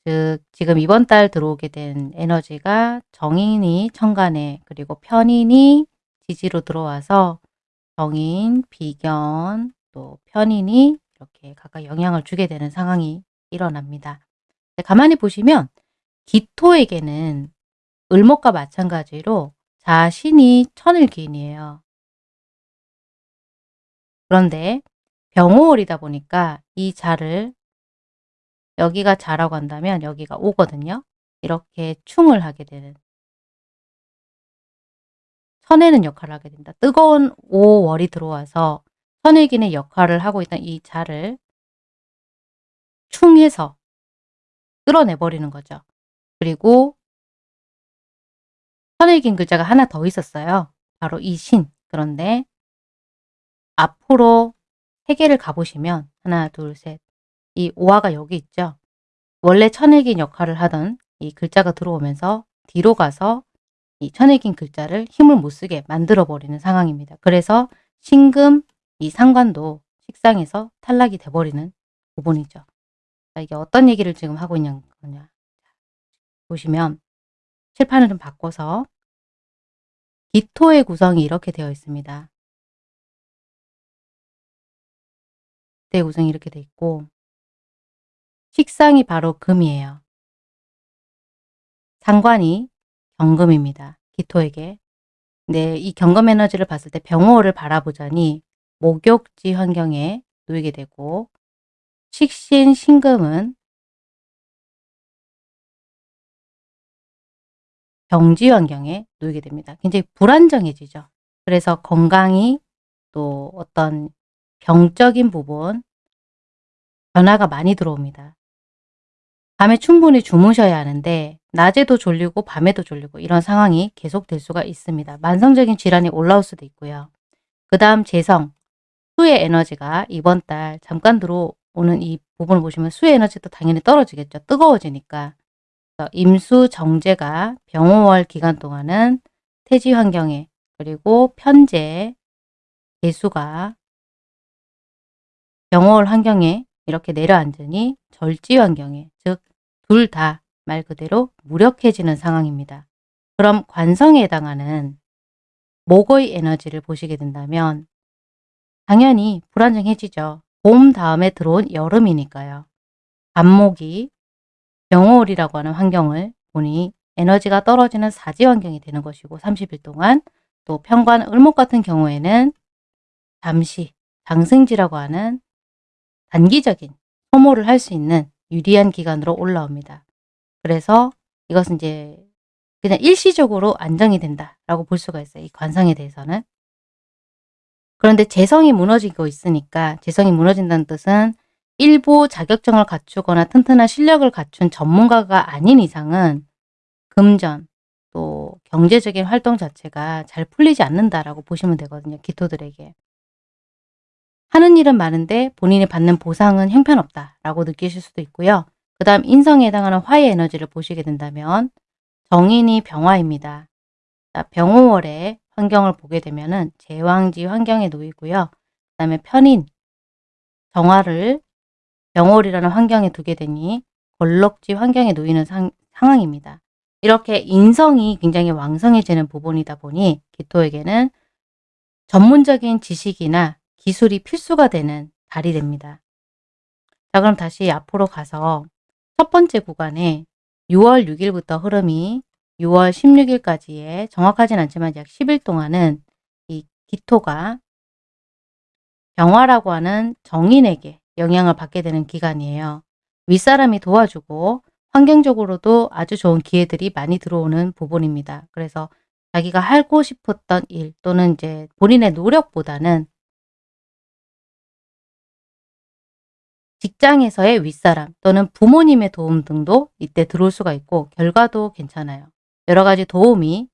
즉 지금 이번 달 들어오게 된 에너지가 정인이 천간에 그리고 편인이 지지로 들어와서 정인, 비견, 또 편인이 이렇게 각각 영향을 주게 되는 상황이 일어납니다. 가만히 보시면 기토에게는 을목과 마찬가지로 자신이 천을기인이에요. 그런데 병호월이다 보니까 이 자를 여기가 자라고 한다면 여기가 오거든요. 이렇게 충을 하게 되는 천에는 역할을 하게 된다. 뜨거운 5월이 들어와서 천일기의 역할을 하고 있던 이 자를 충해서 끌어내버리는 거죠. 그리고 천일긴 글자가 하나 더 있었어요. 바로 이 신. 그런데 앞으로 세계를 가보시면 하나, 둘, 셋, 이 오화가 여기 있죠. 원래 천일긴 역할을 하던 이 글자가 들어오면서 뒤로 가서 이 천일긴 글자를 힘을 못 쓰게 만들어 버리는 상황입니다. 그래서 신금 이 상관도 식상에서 탈락이 돼버리는 부분이죠. 자, 이게 어떤 얘기를 지금 하고 있냐 거냐 보시면 칠판을 좀 바꿔서 기토의 구성이 이렇게 되어 있습니다. 기토의 구성이 이렇게 되어 있고 식상이 바로 금이에요. 상관이 경금입니다. 기토에게. 네, 이 경금 에너지를 봤을 때 병호를 바라보자니 목욕지 환경에 놓이게 되고 식신 신금은 경지 환경에 놓이게 됩니다. 굉장히 불안정해지죠. 그래서 건강이 또 어떤 병적인 부분 변화가 많이 들어옵니다. 밤에 충분히 주무셔야 하는데 낮에도 졸리고 밤에도 졸리고 이런 상황이 계속될 수가 있습니다. 만성적인 질환이 올라올 수도 있고요. 그 다음 재성, 수의 에너지가 이번 달 잠깐 들어오는 이 부분을 보시면 수의 에너지도 당연히 떨어지겠죠. 뜨거워지니까. 임수 정제가 병호월 기간 동안은 태지 환경에 그리고 편제 개수가 병호월 환경에 이렇게 내려앉으니 절지 환경에 즉 둘 다 말 그대로 무력해지는 상황입니다. 그럼 관성에 해당하는 목의 에너지를 보시게 된다면 당연히 불안정해지죠. 봄 다음에 들어온 여름이니까요. 간목이 병호월이라고 하는 환경을 보니 에너지가 떨어지는 사지 환경이 되는 것이고 30일 동안 또 편관 을목 같은 경우에는 잠시 장승지라고 하는 단기적인 소모를 할 수 있는 유리한 기간으로 올라옵니다. 그래서 이것은 이제 그냥 일시적으로 안정이 된다라고 볼 수가 있어요. 이 관성에 대해서는. 그런데 재성이 무너지고 있으니까 재성이 무너진다는 뜻은 일부 자격증을 갖추거나 튼튼한 실력을 갖춘 전문가가 아닌 이상은 금전 또 경제적인 활동 자체가 잘 풀리지 않는다라고 보시면 되거든요. 기토들에게. 하는 일은 많은데 본인이 받는 보상은 형편없다라고 느끼실 수도 있고요. 그 다음 인성에 해당하는 화의 에너지를 보시게 된다면 정인이 병화입니다. 자, 병호월의 환경을 보게 되면 은 제왕지 환경에 놓이고요. 그 다음에 편인, 정화를 병월이라는 환경에 두게 되니 걸럭지 환경에 놓이는 상, 상황입니다. 이렇게 인성이 굉장히 왕성해지는 부분이다 보니 기토에게는 전문적인 지식이나 기술이 필수가 되는 달이 됩니다. 자 그럼 다시 앞으로 가서 첫 번째 구간에 6월 6일부터 흐름이 6월 16일까지의 정확하진 않지만 약 10일 동안은 이 기토가 병화라고 하는 정인에게 영향을 받게 되는 기간이에요. 윗사람이 도와주고 환경적으로도 아주 좋은 기회들이 많이 들어오는 부분입니다. 그래서 자기가 하고 싶었던 일 또는 이제 본인의 노력보다는 직장에서의 윗사람 또는 부모님의 도움 등도 이때 들어올 수가 있고 결과도 괜찮아요. 여러 가지 도움이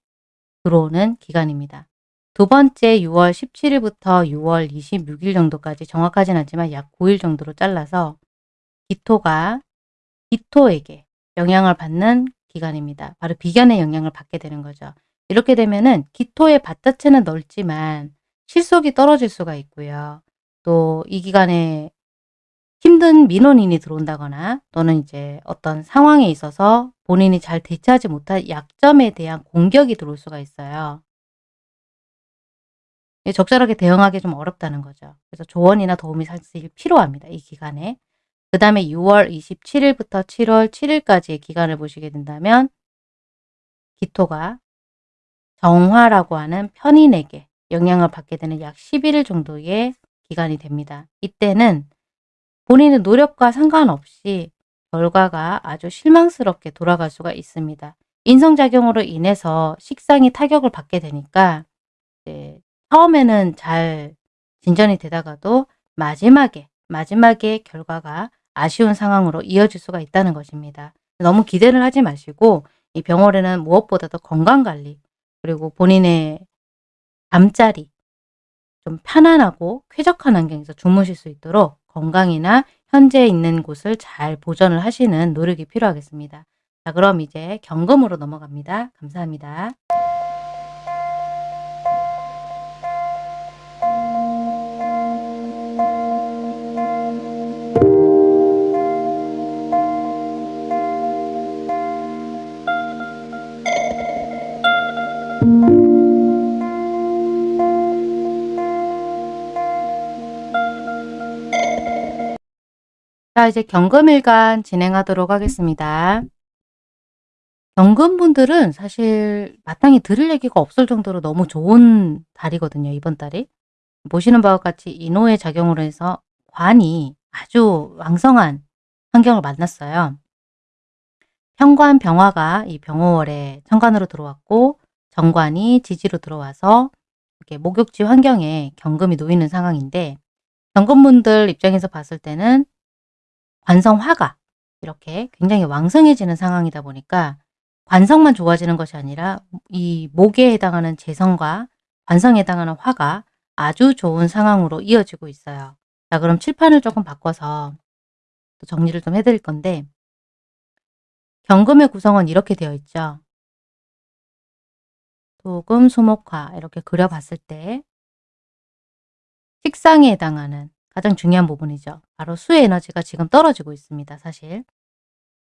들어오는 기간입니다. 두 번째 6월 17일부터 6월 26일 정도까지 정확하진 않지만 약 9일 정도로 잘라서 기토가 기토에게 영향을 받는 기간입니다. 바로 비견의 영향을 받게 되는 거죠. 이렇게 되면은 기토의 밭 자체는 넓지만 실속이 떨어질 수가 있고요. 또 이 기간에 힘든 민원인이 들어온다거나 또는 이제 어떤 상황에 있어서 본인이 잘 대처하지 못할 약점에 대한 공격이 들어올 수가 있어요. 적절하게 대응하기 좀 어렵다는 거죠. 그래서 조언이나 도움이 사실 필요합니다. 이 기간에. 그 다음에 6월 27일부터 7월 7일까지의 기간을 보시게 된다면 기토가 정화라고 하는 편인에게 영향을 받게 되는 약 11일 정도의 기간이 됩니다. 이때는 본인의 노력과 상관없이 결과가 아주 실망스럽게 돌아갈 수가 있습니다. 인성작용으로 인해서 식상이 타격을 받게 되니까 처음에는 잘 진전이 되다가도 마지막에 마지막에 결과가 아쉬운 상황으로 이어질 수가 있다는 것입니다. 너무 기대를 하지 마시고 이 병원에는 무엇보다도 건강관리 그리고 본인의 잠자리 좀 편안하고 쾌적한 환경에서 주무실 수 있도록 건강이나 현재 있는 곳을 잘 보존을 하시는 노력이 필요하겠습니다. 자 그럼 이제 경금으로 넘어갑니다. 감사합니다. 자 이제 경금일간 진행하도록 하겠습니다. 경금분들은 사실 마땅히 들을 얘기가 없을 정도로 너무 좋은 달이거든요. 이번 달이. 보시는 바와 같이 인호의 작용으로 해서 관이 아주 왕성한 환경을 만났어요. 현관 병화가 이 병호월에 천관으로 들어왔고 정관이 지지로 들어와서 이렇게 목욕지 환경에 경금이 놓이는 상황인데 경금분들 입장에서 봤을 때는 관성화가 이렇게 굉장히 왕성해지는 상황이다 보니까 관성만 좋아지는 것이 아니라 이 목에 해당하는 재성과 관성에 해당하는 화가 아주 좋은 상황으로 이어지고 있어요. 자 그럼 칠판을 조금 바꿔서 또 정리를 좀 해드릴 건데 경금의 구성은 이렇게 되어 있죠. 도금, 수목화 이렇게 그려봤을 때 식상에 해당하는 가장 중요한 부분이죠. 바로 수의 에너지가 지금 떨어지고 있습니다. 사실.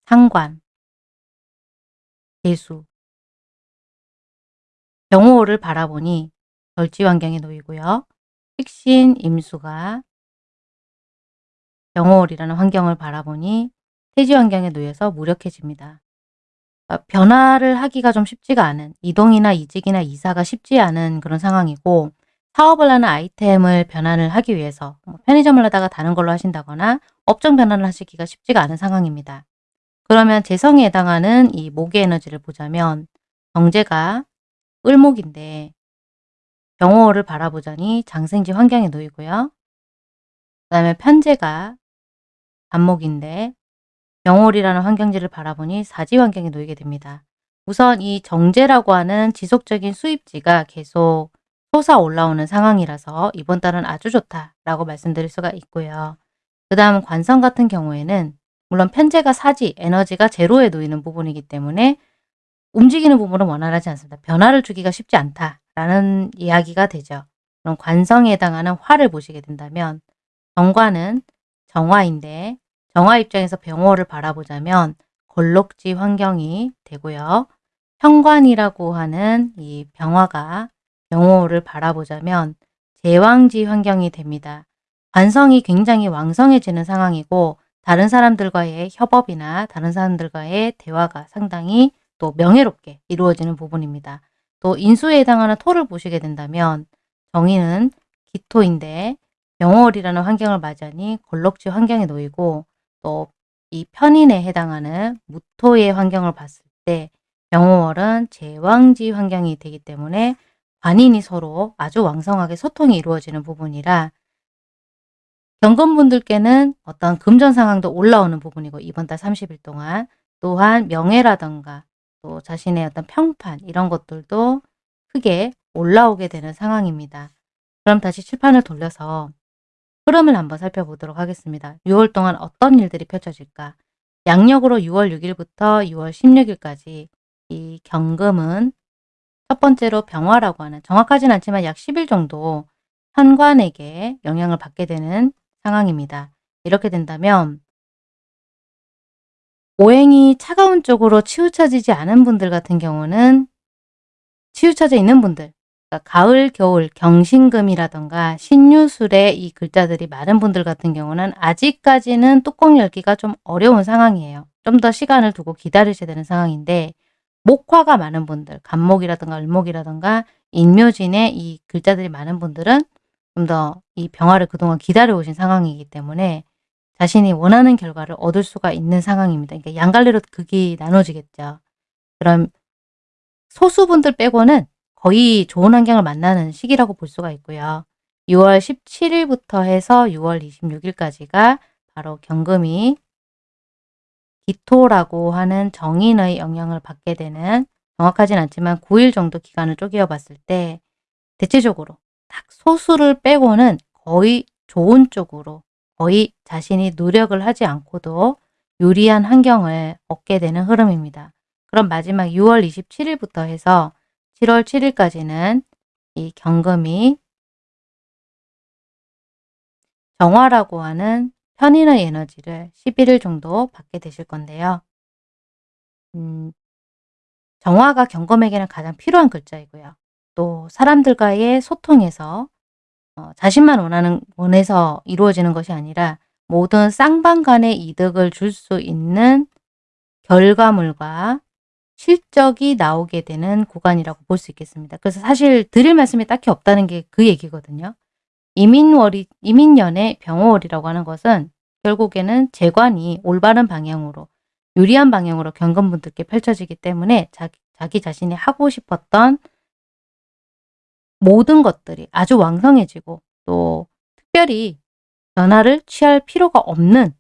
상관, 개수, 병호를 바라보니 절지 환경에 놓이고요. 식신, 임수가 병호월이라는 환경을 바라보니 태지 환경에 놓여서 무력해집니다. 어 변화를 하기가 좀 쉽지가 않은 이동이나 이직이나 이사가 쉽지 않은 그런 상황이고 사업을 하는 아이템을 변환을 하기 위해서 뭐 편의점을 하다가 다른 걸로 하신다거나 업종 변환을 하시기가 쉽지가 않은 상황입니다. 그러면 재성에 해당하는 이 목의 에너지를 보자면 정제가 을목인데 병호를 바라보자니 장생지 환경에 놓이고요. 그 다음에 편제가 간목인데 병월이라는 환경지를 바라보니 사지 환경에 놓이게 됩니다. 우선 이 정제라고 하는 지속적인 수입지가 계속 솟아 올라오는 상황이라서 이번 달은 아주 좋다라고 말씀드릴 수가 있고요. 그 다음 관성 같은 경우에는 물론 편제가 사지, 에너지가 제로에 놓이는 부분이기 때문에 움직이는 부분은 원활하지 않습니다. 변화를 주기가 쉽지 않다라는 이야기가 되죠. 그럼 관성에 해당하는 화를 보시게 된다면 정관은 정화인데 정화 입장에서 병호를 바라보자면 걸록지 환경이 되고요. 현관이라고 하는 이 병화가 병호를 바라보자면 제왕지 환경이 됩니다. 관성이 굉장히 왕성해지는 상황이고 다른 사람들과의 협업이나 다른 사람들과의 대화가 상당히 또 명예롭게 이루어지는 부분입니다. 또 인수에 해당하는 토를 보시게 된다면 정의는 기토인데 병월이라는 환경을 맞이하니 걸럭지 환경에 놓이고 또 이 편인에 해당하는 무토의 환경을 봤을 때 병호월은 제왕지 환경이 되기 때문에 관인이 서로 아주 왕성하게 소통이 이루어지는 부분이라 경건분들께는 어떤 금전 상황도 올라오는 부분이고 이번 달 30일 동안 또한 명예라던가 또 자신의 어떤 평판 이런 것들도 크게 올라오게 되는 상황입니다. 그럼 다시 칠판을 돌려서 흐름을 한번 살펴보도록 하겠습니다. 6월 동안 어떤 일들이 펼쳐질까? 양력으로 6월 6일부터 6월 16일까지 이 경금은 첫 번째로 병화라고 하는 정확하진 않지만 약 10일 정도 현관에게 영향을 받게 되는 상황입니다. 이렇게 된다면 오행이 차가운 쪽으로 치우쳐지지 않은 분들 같은 경우는 치우쳐져 있는 분들 그러니까 가을, 겨울, 경신금이라던가 신유술에 이 글자들이 많은 분들 같은 경우는 아직까지는 뚜껑 열기가 좀 어려운 상황이에요. 좀 더 시간을 두고 기다리셔야 되는 상황인데 목화가 많은 분들, 간목이라든가 을목이라든가 인묘진에 이 글자들이 많은 분들은 좀 더 이 병화를 그동안 기다려 오신 상황이기 때문에 자신이 원하는 결과를 얻을 수가 있는 상황입니다. 그러니까 양갈래로 극이 나눠지겠죠. 그럼 소수분들 빼고는 거의 좋은 환경을 만나는 시기라고 볼 수가 있고요. 6월 17일부터 해서 6월 26일까지가 바로 경금이 기토라고 하는 정인의 영향을 받게 되는 정확하진 않지만 9일 정도 기간을 쪼개어 봤을 때 대체적으로 딱 소수를 빼고는 거의 좋은 쪽으로 거의 자신이 노력을 하지 않고도 유리한 환경을 얻게 되는 흐름입니다. 그럼 마지막 6월 27일부터 해서 7월 7일까지는 이 경금이 정화라고 하는 편인의 에너지를 11일 정도 받게 되실 건데요. 음, 정화가 경금에게는 가장 필요한 글자이고요. 또 사람들과의 소통에서 어, 자신만 원하는 원해서 이루어지는 것이 아니라 모든 쌍방 간의 이득을 줄 수 있는 결과물과 실적이 나오게 되는 구간이라고 볼 수 있겠습니다. 그래서 사실 드릴 말씀이 딱히 없다는 게 그 얘기거든요. 이민월이, 이민년의 병호월이라고 하는 것은 결국에는 재관이 올바른 방향으로 유리한 방향으로 경건분들께 펼쳐지기 때문에 자기, 자기 자신이 하고 싶었던 모든 것들이 아주 왕성해지고 또 특별히 변화를 취할 필요가 없는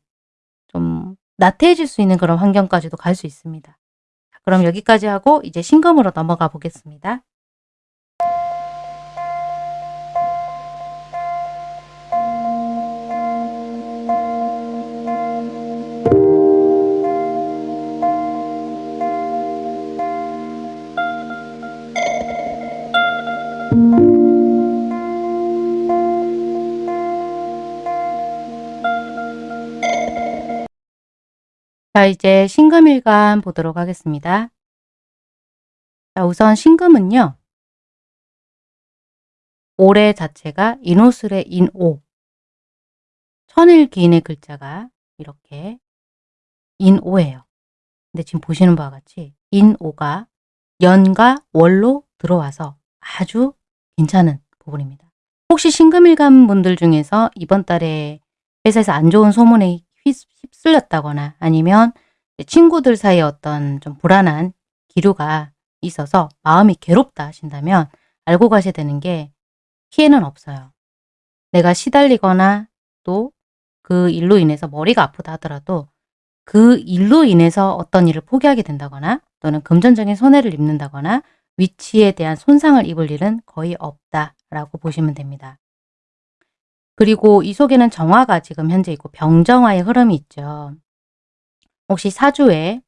좀 나태해질 수 있는 그런 환경까지도 갈 수 있습니다. 그럼 여기까지 하고 이제 신금으로 넘어가 보겠습니다. 자 이제 신금일간 보도록 하겠습니다. 자 우선 신금은요. 올해 자체가 인호술의 인오 천일기인의 글자가 이렇게 인오예요. 근데 지금 보시는 바와 같이 인오가 연과 월로 들어와서 아주 괜찮은 부분입니다. 혹시 신금일간 분들 중에서 이번 달에 회사에서 안 좋은 소문에 휩- 휩쓸렸다거나 아니면 친구들 사이에 어떤 좀 불안한 기류가 있어서 마음이 괴롭다 하신다면 알고 가셔야 되는 게 피해는 없어요. 내가 시달리거나 또 그 일로 인해서 머리가 아프다 하더라도 그 일로 인해서 어떤 일을 포기하게 된다거나 또는 금전적인 손해를 입는다거나 위치에 대한 손상을 입을 일은 거의 없다라고 보시면 됩니다. 그리고 이 속에는 정화가 지금 현재 있고 병정화의 흐름이 있죠. 혹시 사주에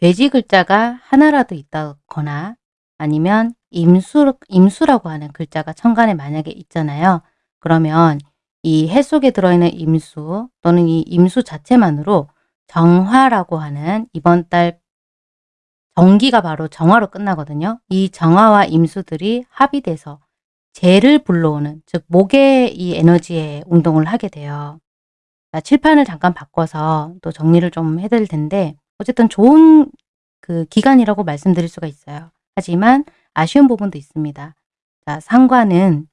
돼지 글자가 하나라도 있다거나 아니면 임수, 임수라고 하는 글자가 천간에 만약에 있잖아요. 그러면 이 해 속에 들어있는 임수 또는 이 임수 자체만으로 정화라고 하는 이번 달 정기가 바로 정화로 끝나거든요. 이 정화와 임수들이 합의돼서 재를 불러오는 즉 목의 이 에너지의 운동을 하게 돼요. 자, 칠판을 잠깐 바꿔서 또 정리를 좀 해드릴 텐데 어쨌든 좋은 그 기간이라고 말씀드릴 수가 있어요. 하지만 아쉬운 부분도 있습니다. 자, 상관은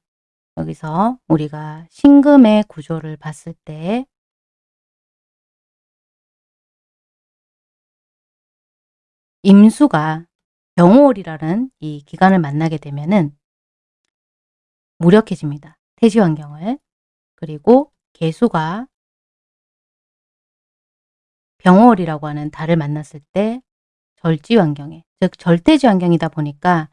여기서 우리가 신금의 구조를 봤을 때 임수가 병호월이라는 이 기간을 만나게 되면은 무력해집니다. 태지 환경을. 그리고 개수가 병월이라고 하는 달을 만났을 때 절지 환경에 즉 절대지 환경이다 보니까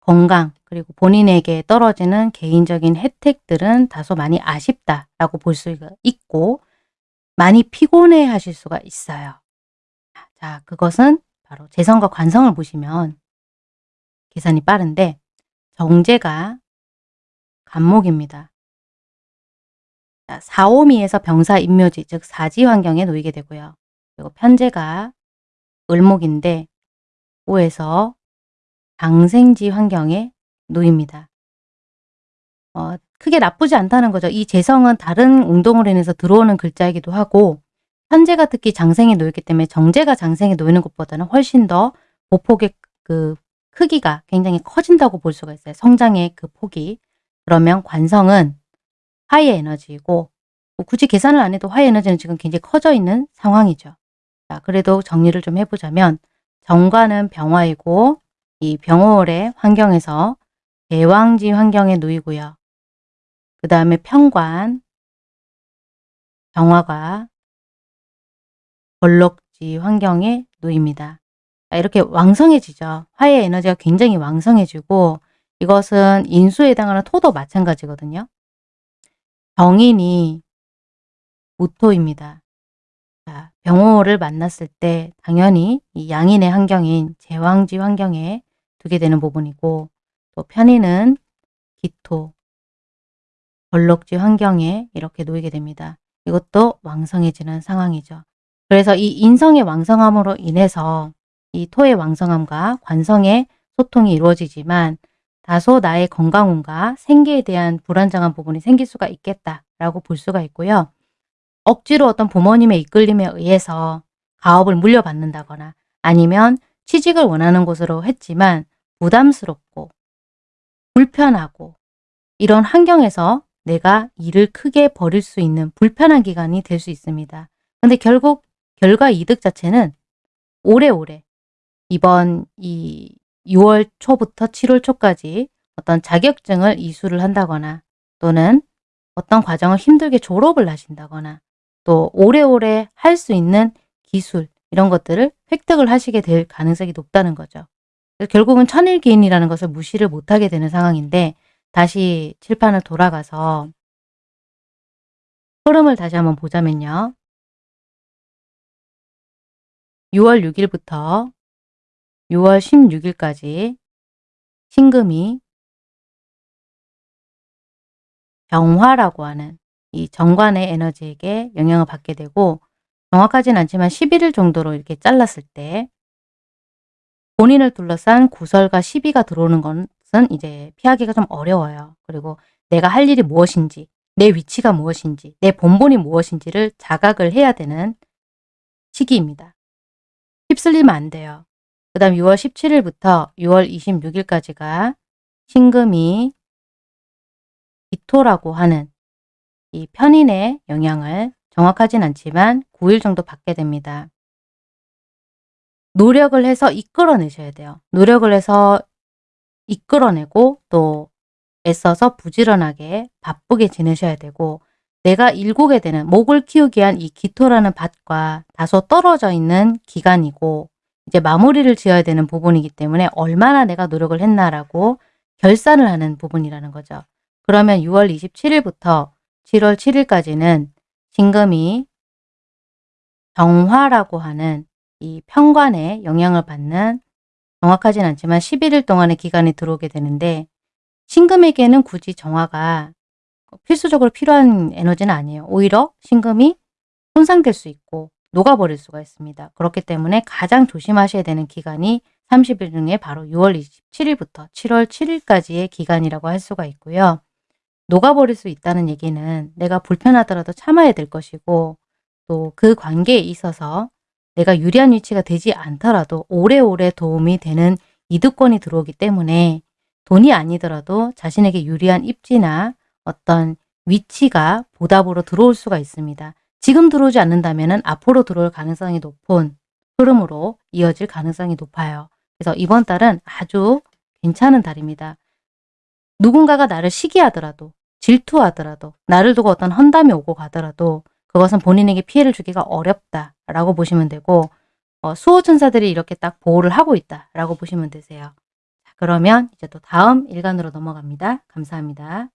건강 그리고 본인에게 떨어지는 개인적인 혜택들은 다소 많이 아쉽다라고 볼 수가 있고 많이 피곤해 하실 수가 있어요. 자 그것은 바로 재성과 관성을 보시면 계산이 빠른데 정제가 간목입니다. 자, 사오미에서 병사 인묘지 즉 사지 환경에 놓이게 되고요. 그리고 편제가 을목인데 오에서 방생지 환경에 놓입니다. 어, 크게 나쁘지 않다는 거죠. 이 재성은 다른 운동으로 인해서 들어오는 글자이기도 하고 현재가 특히 장생에 놓였기 때문에 정제가 장생에 놓이는 것보다는 훨씬 더 보폭의 그 크기가 굉장히 커진다고 볼 수가 있어요. 성장의 그 폭이. 그러면 관성은 화의 에너지이고 뭐 굳이 계산을 안 해도 화의 에너지는 지금 굉장히 커져 있는 상황이죠. 자, 그래도 정리를 좀 해보자면 정관은 병화이고 이 병월의 환경에서 대왕지 환경에 놓이고요. 그 다음에 평관, 정화가 벌록지 환경에 놓입니다. 이렇게 왕성해지죠. 화의 에너지가 굉장히 왕성해지고 이것은 인수에 해당하는 토도 마찬가지거든요. 병인이 무토입니다. 자, 병호를 만났을 때 당연히 이 양인의 환경인 제왕지 환경에 두게 되는 부분이고 또 편인은 기토, 벌록지 환경에 이렇게 놓이게 됩니다. 이것도 왕성해지는 상황이죠. 그래서 이 인성의 왕성함으로 인해서 이 토의 왕성함과 관성의 소통이 이루어지지만 다소 나의 건강운과 생계에 대한 불안정한 부분이 생길 수가 있겠다라고 볼 수가 있고요. 억지로 어떤 부모님의 이끌림에 의해서 가업을 물려받는다거나 아니면 취직을 원하는 곳으로 했지만 부담스럽고 불편하고 이런 환경에서 내가 일을 크게 벌일 수 있는 불편한 기간이 될 수 있습니다. 근데 결국 결과 이득 자체는 오래오래 이번 이 6월 초부터 7월 초까지 어떤 자격증을 이수를 한다거나 또는 어떤 과정을 힘들게 졸업을 하신다거나 또 오래오래 할 수 있는 기술 이런 것들을 획득을 하시게 될 가능성이 높다는 거죠. 결국은 천일기인이라는 것을 무시를 못하게 되는 상황인데 다시 칠판을 돌아가서 흐름을 다시 한번 보자면요. 6월 6일부터 6월 16일까지 신금이 병화라고 하는 이 정관의 에너지에게 영향을 받게 되고 정확하진 않지만 11일 정도로 이렇게 잘랐을 때 본인을 둘러싼 구설과 시비가 들어오는 것은 이제 피하기가 좀 어려워요. 그리고 내가 할 일이 무엇인지, 내 위치가 무엇인지, 내 본본이 무엇인지를 자각을 해야 되는 시기입니다. 휩쓸리면 안 돼요. 그 다음 6월 17일부터 6월 26일까지가 신금이 기토라고 하는 이 편인의 영향을 정확하진 않지만 9일 정도 받게 됩니다. 노력을 해서 이끌어내셔야 돼요. 노력을 해서 이끌어내고 또 애써서 부지런하게 바쁘게 지내셔야 되고 내가 일구게 되는 목을 키우기 위한 이 기토라는 밭과 다소 떨어져 있는 기간이고 이제 마무리를 지어야 되는 부분이기 때문에 얼마나 내가 노력을 했나라고 결산을 하는 부분이라는 거죠. 그러면 6월 27일부터 7월 7일까지는 신금이 정화라고 하는 이 편관에 영향을 받는 정확하진 않지만 11일 동안의 기간이 들어오게 되는데 신금에게는 굳이 정화가 필수적으로 필요한 에너지는 아니에요. 오히려 신금이 손상될 수 있고 녹아버릴 수가 있습니다. 그렇기 때문에 가장 조심하셔야 되는 기간이 30일 중에 바로 6월 27일부터 7월 7일까지의 기간이라고 할 수가 있고요. 녹아버릴 수 있다는 얘기는 내가 불편하더라도 참아야 될 것이고 또 그 관계에 있어서 내가 유리한 위치가 되지 않더라도 오래오래 도움이 되는 이득권이 들어오기 때문에 돈이 아니더라도 자신에게 유리한 입지나 어떤 위치가 보답으로 들어올 수가 있습니다. 지금 들어오지 않는다면 앞으로 들어올 가능성이 높은 흐름으로 이어질 가능성이 높아요. 그래서 이번 달은 아주 괜찮은 달입니다. 누군가가 나를 시기하더라도 질투하더라도 나를 두고 어떤 헌담이 오고 가더라도 그것은 본인에게 피해를 주기가 어렵다라고 보시면 되고 어, 수호천사들이 이렇게 딱 보호를 하고 있다라고 보시면 되세요. 자, 그러면 이제 또 다음 일간으로 넘어갑니다. 감사합니다.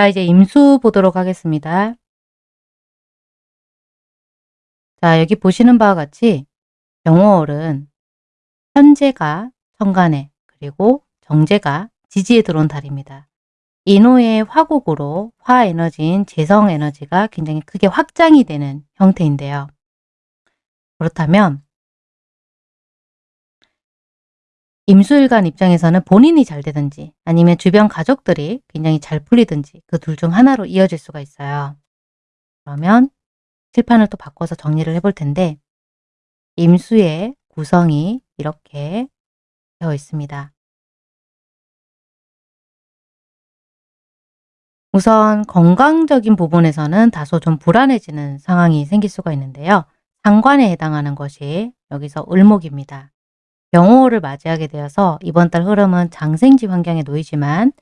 자, 이제 임수 보도록 하겠습니다. 자, 여기 보시는 바와 같이 병호월은 현재가 천간에 그리고 정제가 지지에 들어온 달입니다. 인호의 화국으로 화에너지인 재성에너지가 굉장히 크게 확장이 되는 형태인데요. 그렇다면 임수일간 입장에서는 본인이 잘 되든지 아니면 주변 가족들이 굉장히 잘 풀리든지 그 둘 중 하나로 이어질 수가 있어요. 그러면 칠판을 또 바꿔서 정리를 해볼 텐데 임수의 구성이 이렇게 되어 있습니다. 우선 건강적인 부분에서는 다소 좀 불안해지는 상황이 생길 수가 있는데요. 상관에 해당하는 것이 여기서 을목입니다. 병호를 맞이하게 되어서 이번 달 흐름은 장생지 환경에 놓이지만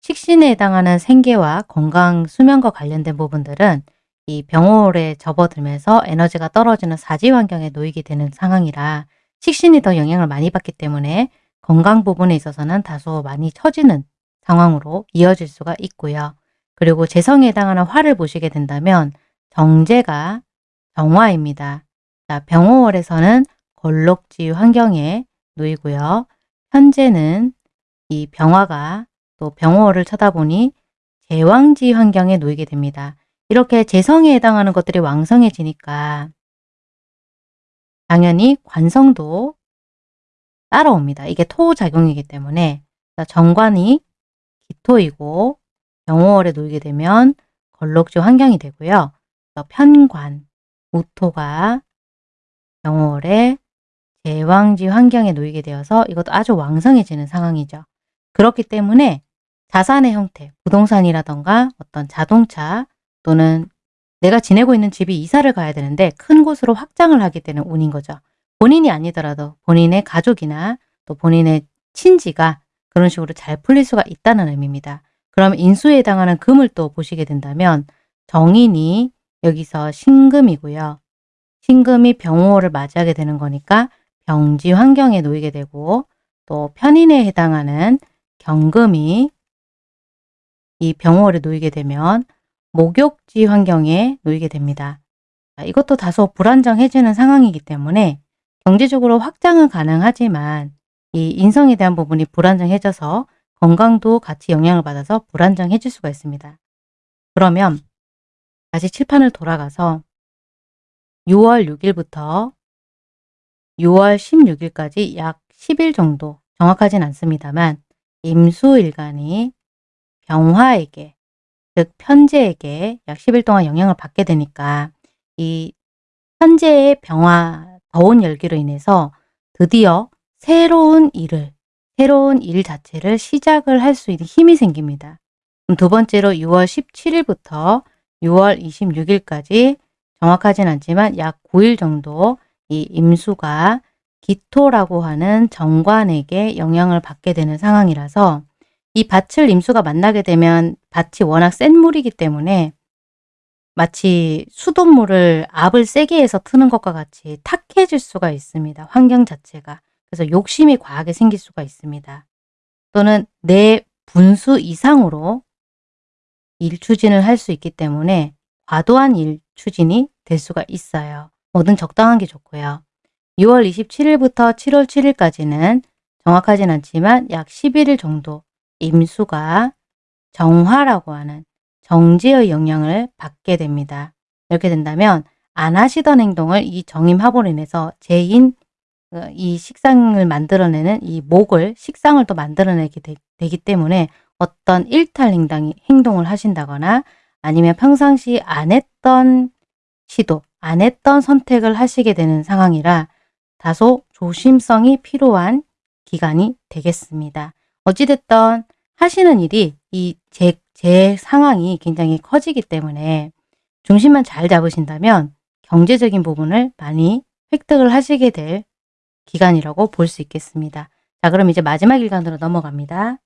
식신에 해당하는 생계와 건강, 수면과 관련된 부분들은 이 병호에 접어들면서 에너지가 떨어지는 사지 환경에 놓이게 되는 상황이라 식신이 더 영향을 많이 받기 때문에 건강 부분에 있어서는 다소 많이 처지는 상황으로 이어질 수가 있고요. 그리고 재성에 해당하는 화를 보시게 된다면 정제가 정화입니다. 자, 병호월에서는 걸록지 환경에 놓이고요. 현재는 이 병화가 또 병호를 쳐다보니 제왕지 환경에 놓이게 됩니다. 이렇게 재성에 해당하는 것들이 왕성해지니까 당연히 관성도 따라옵니다. 이게 토작용이기 때문에 정관이 기토이고 병호월에 놓이게 되면 걸록지 환경이 되고요. 편관, 우토가 병호월에 제왕지 환경에 놓이게 되어서 이것도 아주 왕성해지는 상황이죠. 그렇기 때문에 자산의 형태, 부동산이라던가 어떤 자동차 또는 내가 지내고 있는 집이 이사를 가야 되는데 큰 곳으로 확장을 하게 되는 운인 거죠. 본인이 아니더라도 본인의 가족이나 또 본인의 친지가 그런 식으로 잘 풀릴 수가 있다는 의미입니다. 그럼 인수에 해당하는 금을 또 보시게 된다면 정인이 여기서 신금이고요. 신금이 병호를 맞이하게 되는 거니까 병지 환경에 놓이게 되고 또 편인에 해당하는 경금이 이 병월에 놓이게 되면 목욕지 환경에 놓이게 됩니다. 이것도 다소 불안정해지는 상황이기 때문에 경제적으로 확장은 가능하지만 이 인성에 대한 부분이 불안정해져서 건강도 같이 영향을 받아서 불안정해질 수가 있습니다. 그러면 다시 칠판을 돌아가서 6월 6일부터 6월 16일까지 약 10일 정도 정확하진 않습니다만 임수일간이 병화에게 즉 편제에게 약 10일 동안 영향을 받게 되니까 이 현재의 병화 더운 열기로 인해서 드디어 새로운 일을 새로운 일 자체를 시작을 할 수 있는 힘이 생깁니다. 두 번째로 6월 17일부터 6월 26일까지 정확하진 않지만 약 9일 정도 이 임수가 기토라고 하는 정관에게 영향을 받게 되는 상황이라서 이 밭을 임수가 만나게 되면 밭이 워낙 센 물이기 때문에 마치 수돗물을 압을 세게 해서 트는 것과 같이 탁해질 수가 있습니다. 환경 자체가. 그래서 욕심이 과하게 생길 수가 있습니다. 또는 내 분수 이상으로 일 추진을 할 수 있기 때문에 과도한 일 추진이 될 수가 있어요. 뭐든 적당한 게 좋고요. 6월 27일부터 7월 7일까지는 정확하진 않지만 약 11일 정도 임수가 정화라고 하는 정제의 영향을 받게 됩니다. 이렇게 된다면 안 하시던 행동을 이 정임합으로 인해서 제인 어, 이 식상을 만들어내는 이 목을 식상을 또 만들어내게 되, 기 때문에 어떤 일탈 행동을 하신다거나 아니면 평상시 안 했던 시도, 안 했던 선택을 하시게 되는 상황이라 다소 조심성이 필요한 기간이 되겠습니다. 어찌됐든 하시는 일이 이 제, 제 상황이 굉장히 커지기 때문에 중심만 잘 잡으신다면 경제적인 부분을 많이 획득을 하시게 될 기간이라고 볼 수 있겠습니다. 자 그럼 이제 마지막 일간으로 넘어갑니다.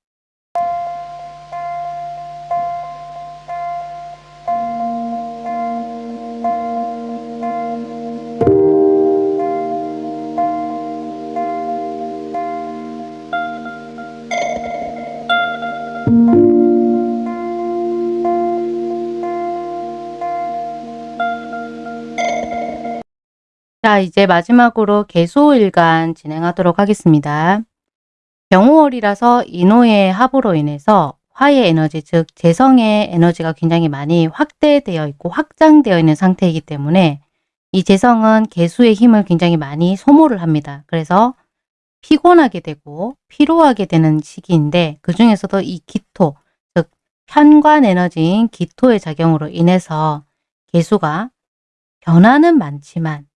자 이제 마지막으로 개소일간 진행하도록 하겠습니다. 병호월이라서 인호의 합으로 인해서 화의 에너지 즉 재성의 에너지가 굉장히 많이 확대되어 있고 확장되어 있는 상태이기 때문에 이 재성은 개수의 힘을 굉장히 많이 소모를 합니다. 그래서 피곤하게 되고 피로하게 되는 시기인데 그 중에서도 이 기토 즉 현관 에너지인 기토의 작용으로 인해서 개수가 변화는 많지만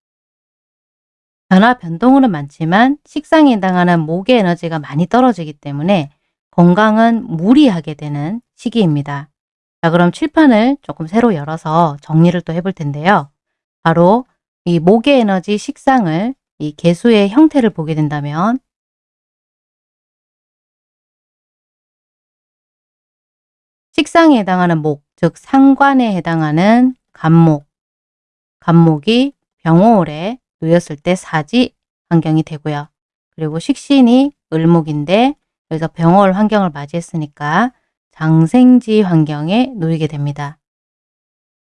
변화 변동으로 많지만 식상에 해당하는 목의 에너지가 많이 떨어지기 때문에 건강은 무리하게 되는 시기입니다. 자 그럼 칠판을 조금 새로 열어서 정리를 또 해볼 텐데요. 바로 이 목의 에너지 식상을 이 개수의 형태를 보게 된다면 식상에 해당하는 목, 즉 상관에 해당하는 간목, 간목이 병호월에 놓였을 때 사지 환경이 되고요. 그리고 식신이 을목인데 여기서 병월 환경을 맞이했으니까 장생지 환경에 놓이게 됩니다.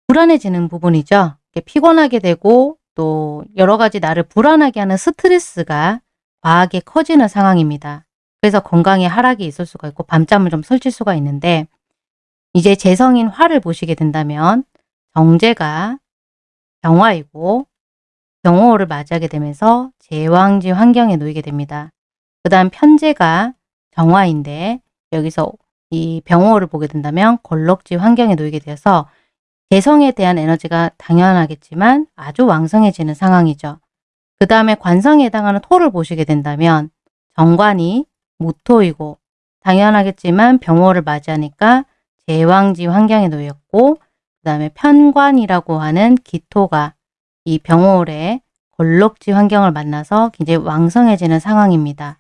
불안해지는 부분이죠. 피곤하게 되고 또 여러 가지 나를 불안하게 하는 스트레스가 과하게 커지는 상황입니다. 그래서 건강에 하락이 있을 수가 있고 밤잠을 좀 설칠 수가 있는데 이제 재성인 화를 보시게 된다면 정제가 병화이고 병호를 맞이하게 되면서 제왕지 환경에 놓이게 됩니다. 그 다음 편제가 정화인데 여기서 이 병호를 보게 된다면 걸럭지 환경에 놓이게 되어서 개성에 대한 에너지가 당연하겠지만 아주 왕성해지는 상황이죠. 그 다음에 관성에 해당하는 토를 보시게 된다면 정관이 무토이고 당연하겠지만 병호를 맞이하니까 제왕지 환경에 놓였고 그 다음에 편관이라고 하는 기토가 이 병호월에 걸럭지 환경을 만나서 굉장히 왕성해지는 상황입니다.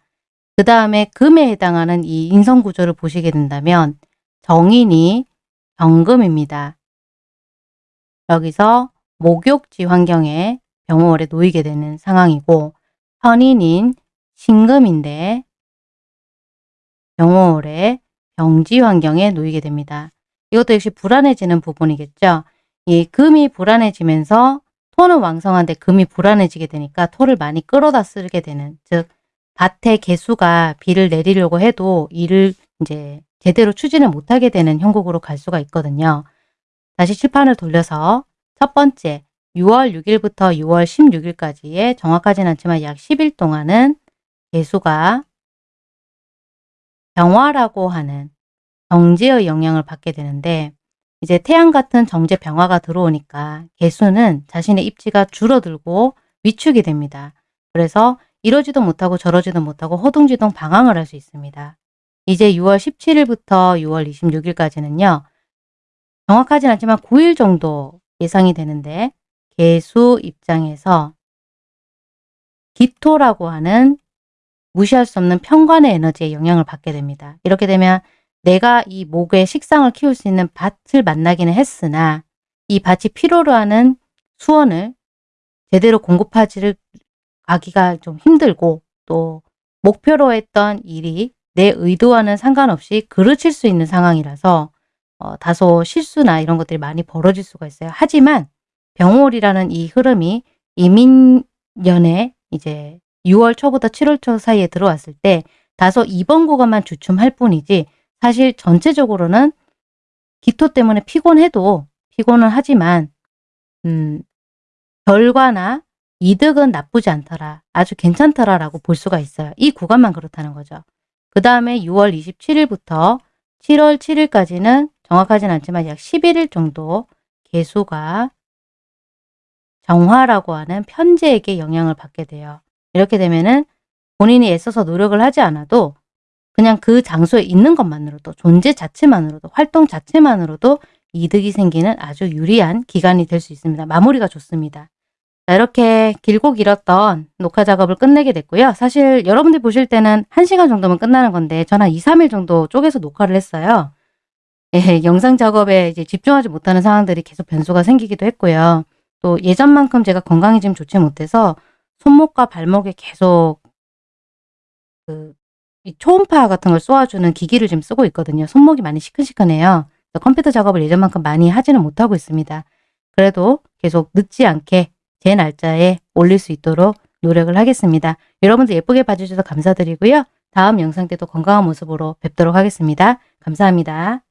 그 다음에 금에 해당하는 이 인성구조를 보시게 된다면 정인이 경금입니다. 여기서 목욕지 환경에 병호월에 놓이게 되는 상황이고 현인인 신금인데 병호월에 병지 환경에 놓이게 됩니다. 이것도 역시 불안해지는 부분이겠죠. 이 금이 불안해지면서 토는 왕성한데 금이 불안해지게 되니까 토를 많이 끌어다 쓰게 되는 즉 밭에 개수가 비를 내리려고 해도 일을 이제 제대로 추진을 못하게 되는 형국으로 갈 수가 있거든요. 다시 칠판을 돌려서 첫 번째 6월 6일부터 6월 16일까지의 정확하진 않지만 약 10일 동안은 개수가 병화라고 하는 정제의 영향을 받게 되는데 이제 태양 같은 정제 병화가 들어오니까 개수는 자신의 입지가 줄어들고 위축이 됩니다. 그래서 이러지도 못하고 저러지도 못하고 허둥지둥 방황을 할 수 있습니다. 이제 6월 17일부터 6월 26일까지는요. 정확하진 않지만 9일 정도 예상이 되는데 개수 입장에서 기토라고 하는 무시할 수 없는 편관의 에너지에 영향을 받게 됩니다. 이렇게 되면 내가 이 목의 식상을 키울 수 있는 밭을 만나기는 했으나 이 밭이 필요로 하는 수원을 제대로 공급하지를 가기가 좀 힘들고 또 목표로 했던 일이 내 의도와는 상관없이 그르칠 수 있는 상황이라서 어, 다소 실수나 이런 것들이 많이 벌어질 수가 있어요. 하지만 병월이라는 이 흐름이 이민년에 이제 6월 초부터 7월 초 사이에 들어왔을 때 다소 이번 구간만 주춤할 뿐이지 사실 전체적으로는 기토 때문에 피곤해도 피곤은 하지만 음, 결과나 이득은 나쁘지 않더라. 아주 괜찮더라 라고 볼 수가 있어요. 이 구간만 그렇다는 거죠. 그 다음에 6월 27일부터 7월 7일까지는 정확하진 않지만 약 11일 정도 개수가 정화라고 하는 편제에게 영향을 받게 돼요. 이렇게 되면은 본인이 애써서 노력을 하지 않아도 그냥 그 장소에 있는 것만으로도 존재 자체만으로도 활동 자체만으로도 이득이 생기는 아주 유리한 기간이 될 수 있습니다. 마무리가 좋습니다. 자, 이렇게 길고 길었던 녹화 작업을 끝내게 됐고요. 사실 여러분들 보실 때는 1시간 정도면 끝나는 건데 저는 한 2, 3일 정도 쪼개서 녹화를 했어요. 예, 영상 작업에 이제 집중하지 못하는 상황들이 계속 변수가 생기기도 했고요. 또 예전만큼 제가 건강이 좀 좋지 못해서 손목과 발목에 계속 그 초음파 같은 걸 쏘아주는 기기를 좀 쓰고 있거든요. 손목이 많이 시큰시큰해요. 컴퓨터 작업을 예전만큼 많이 하지는 못하고 있습니다. 그래도 계속 늦지 않게 제 날짜에 올릴 수 있도록 노력을 하겠습니다. 여러분들 예쁘게 봐주셔서 감사드리고요. 다음 영상 때도 건강한 모습으로 뵙도록 하겠습니다. 감사합니다.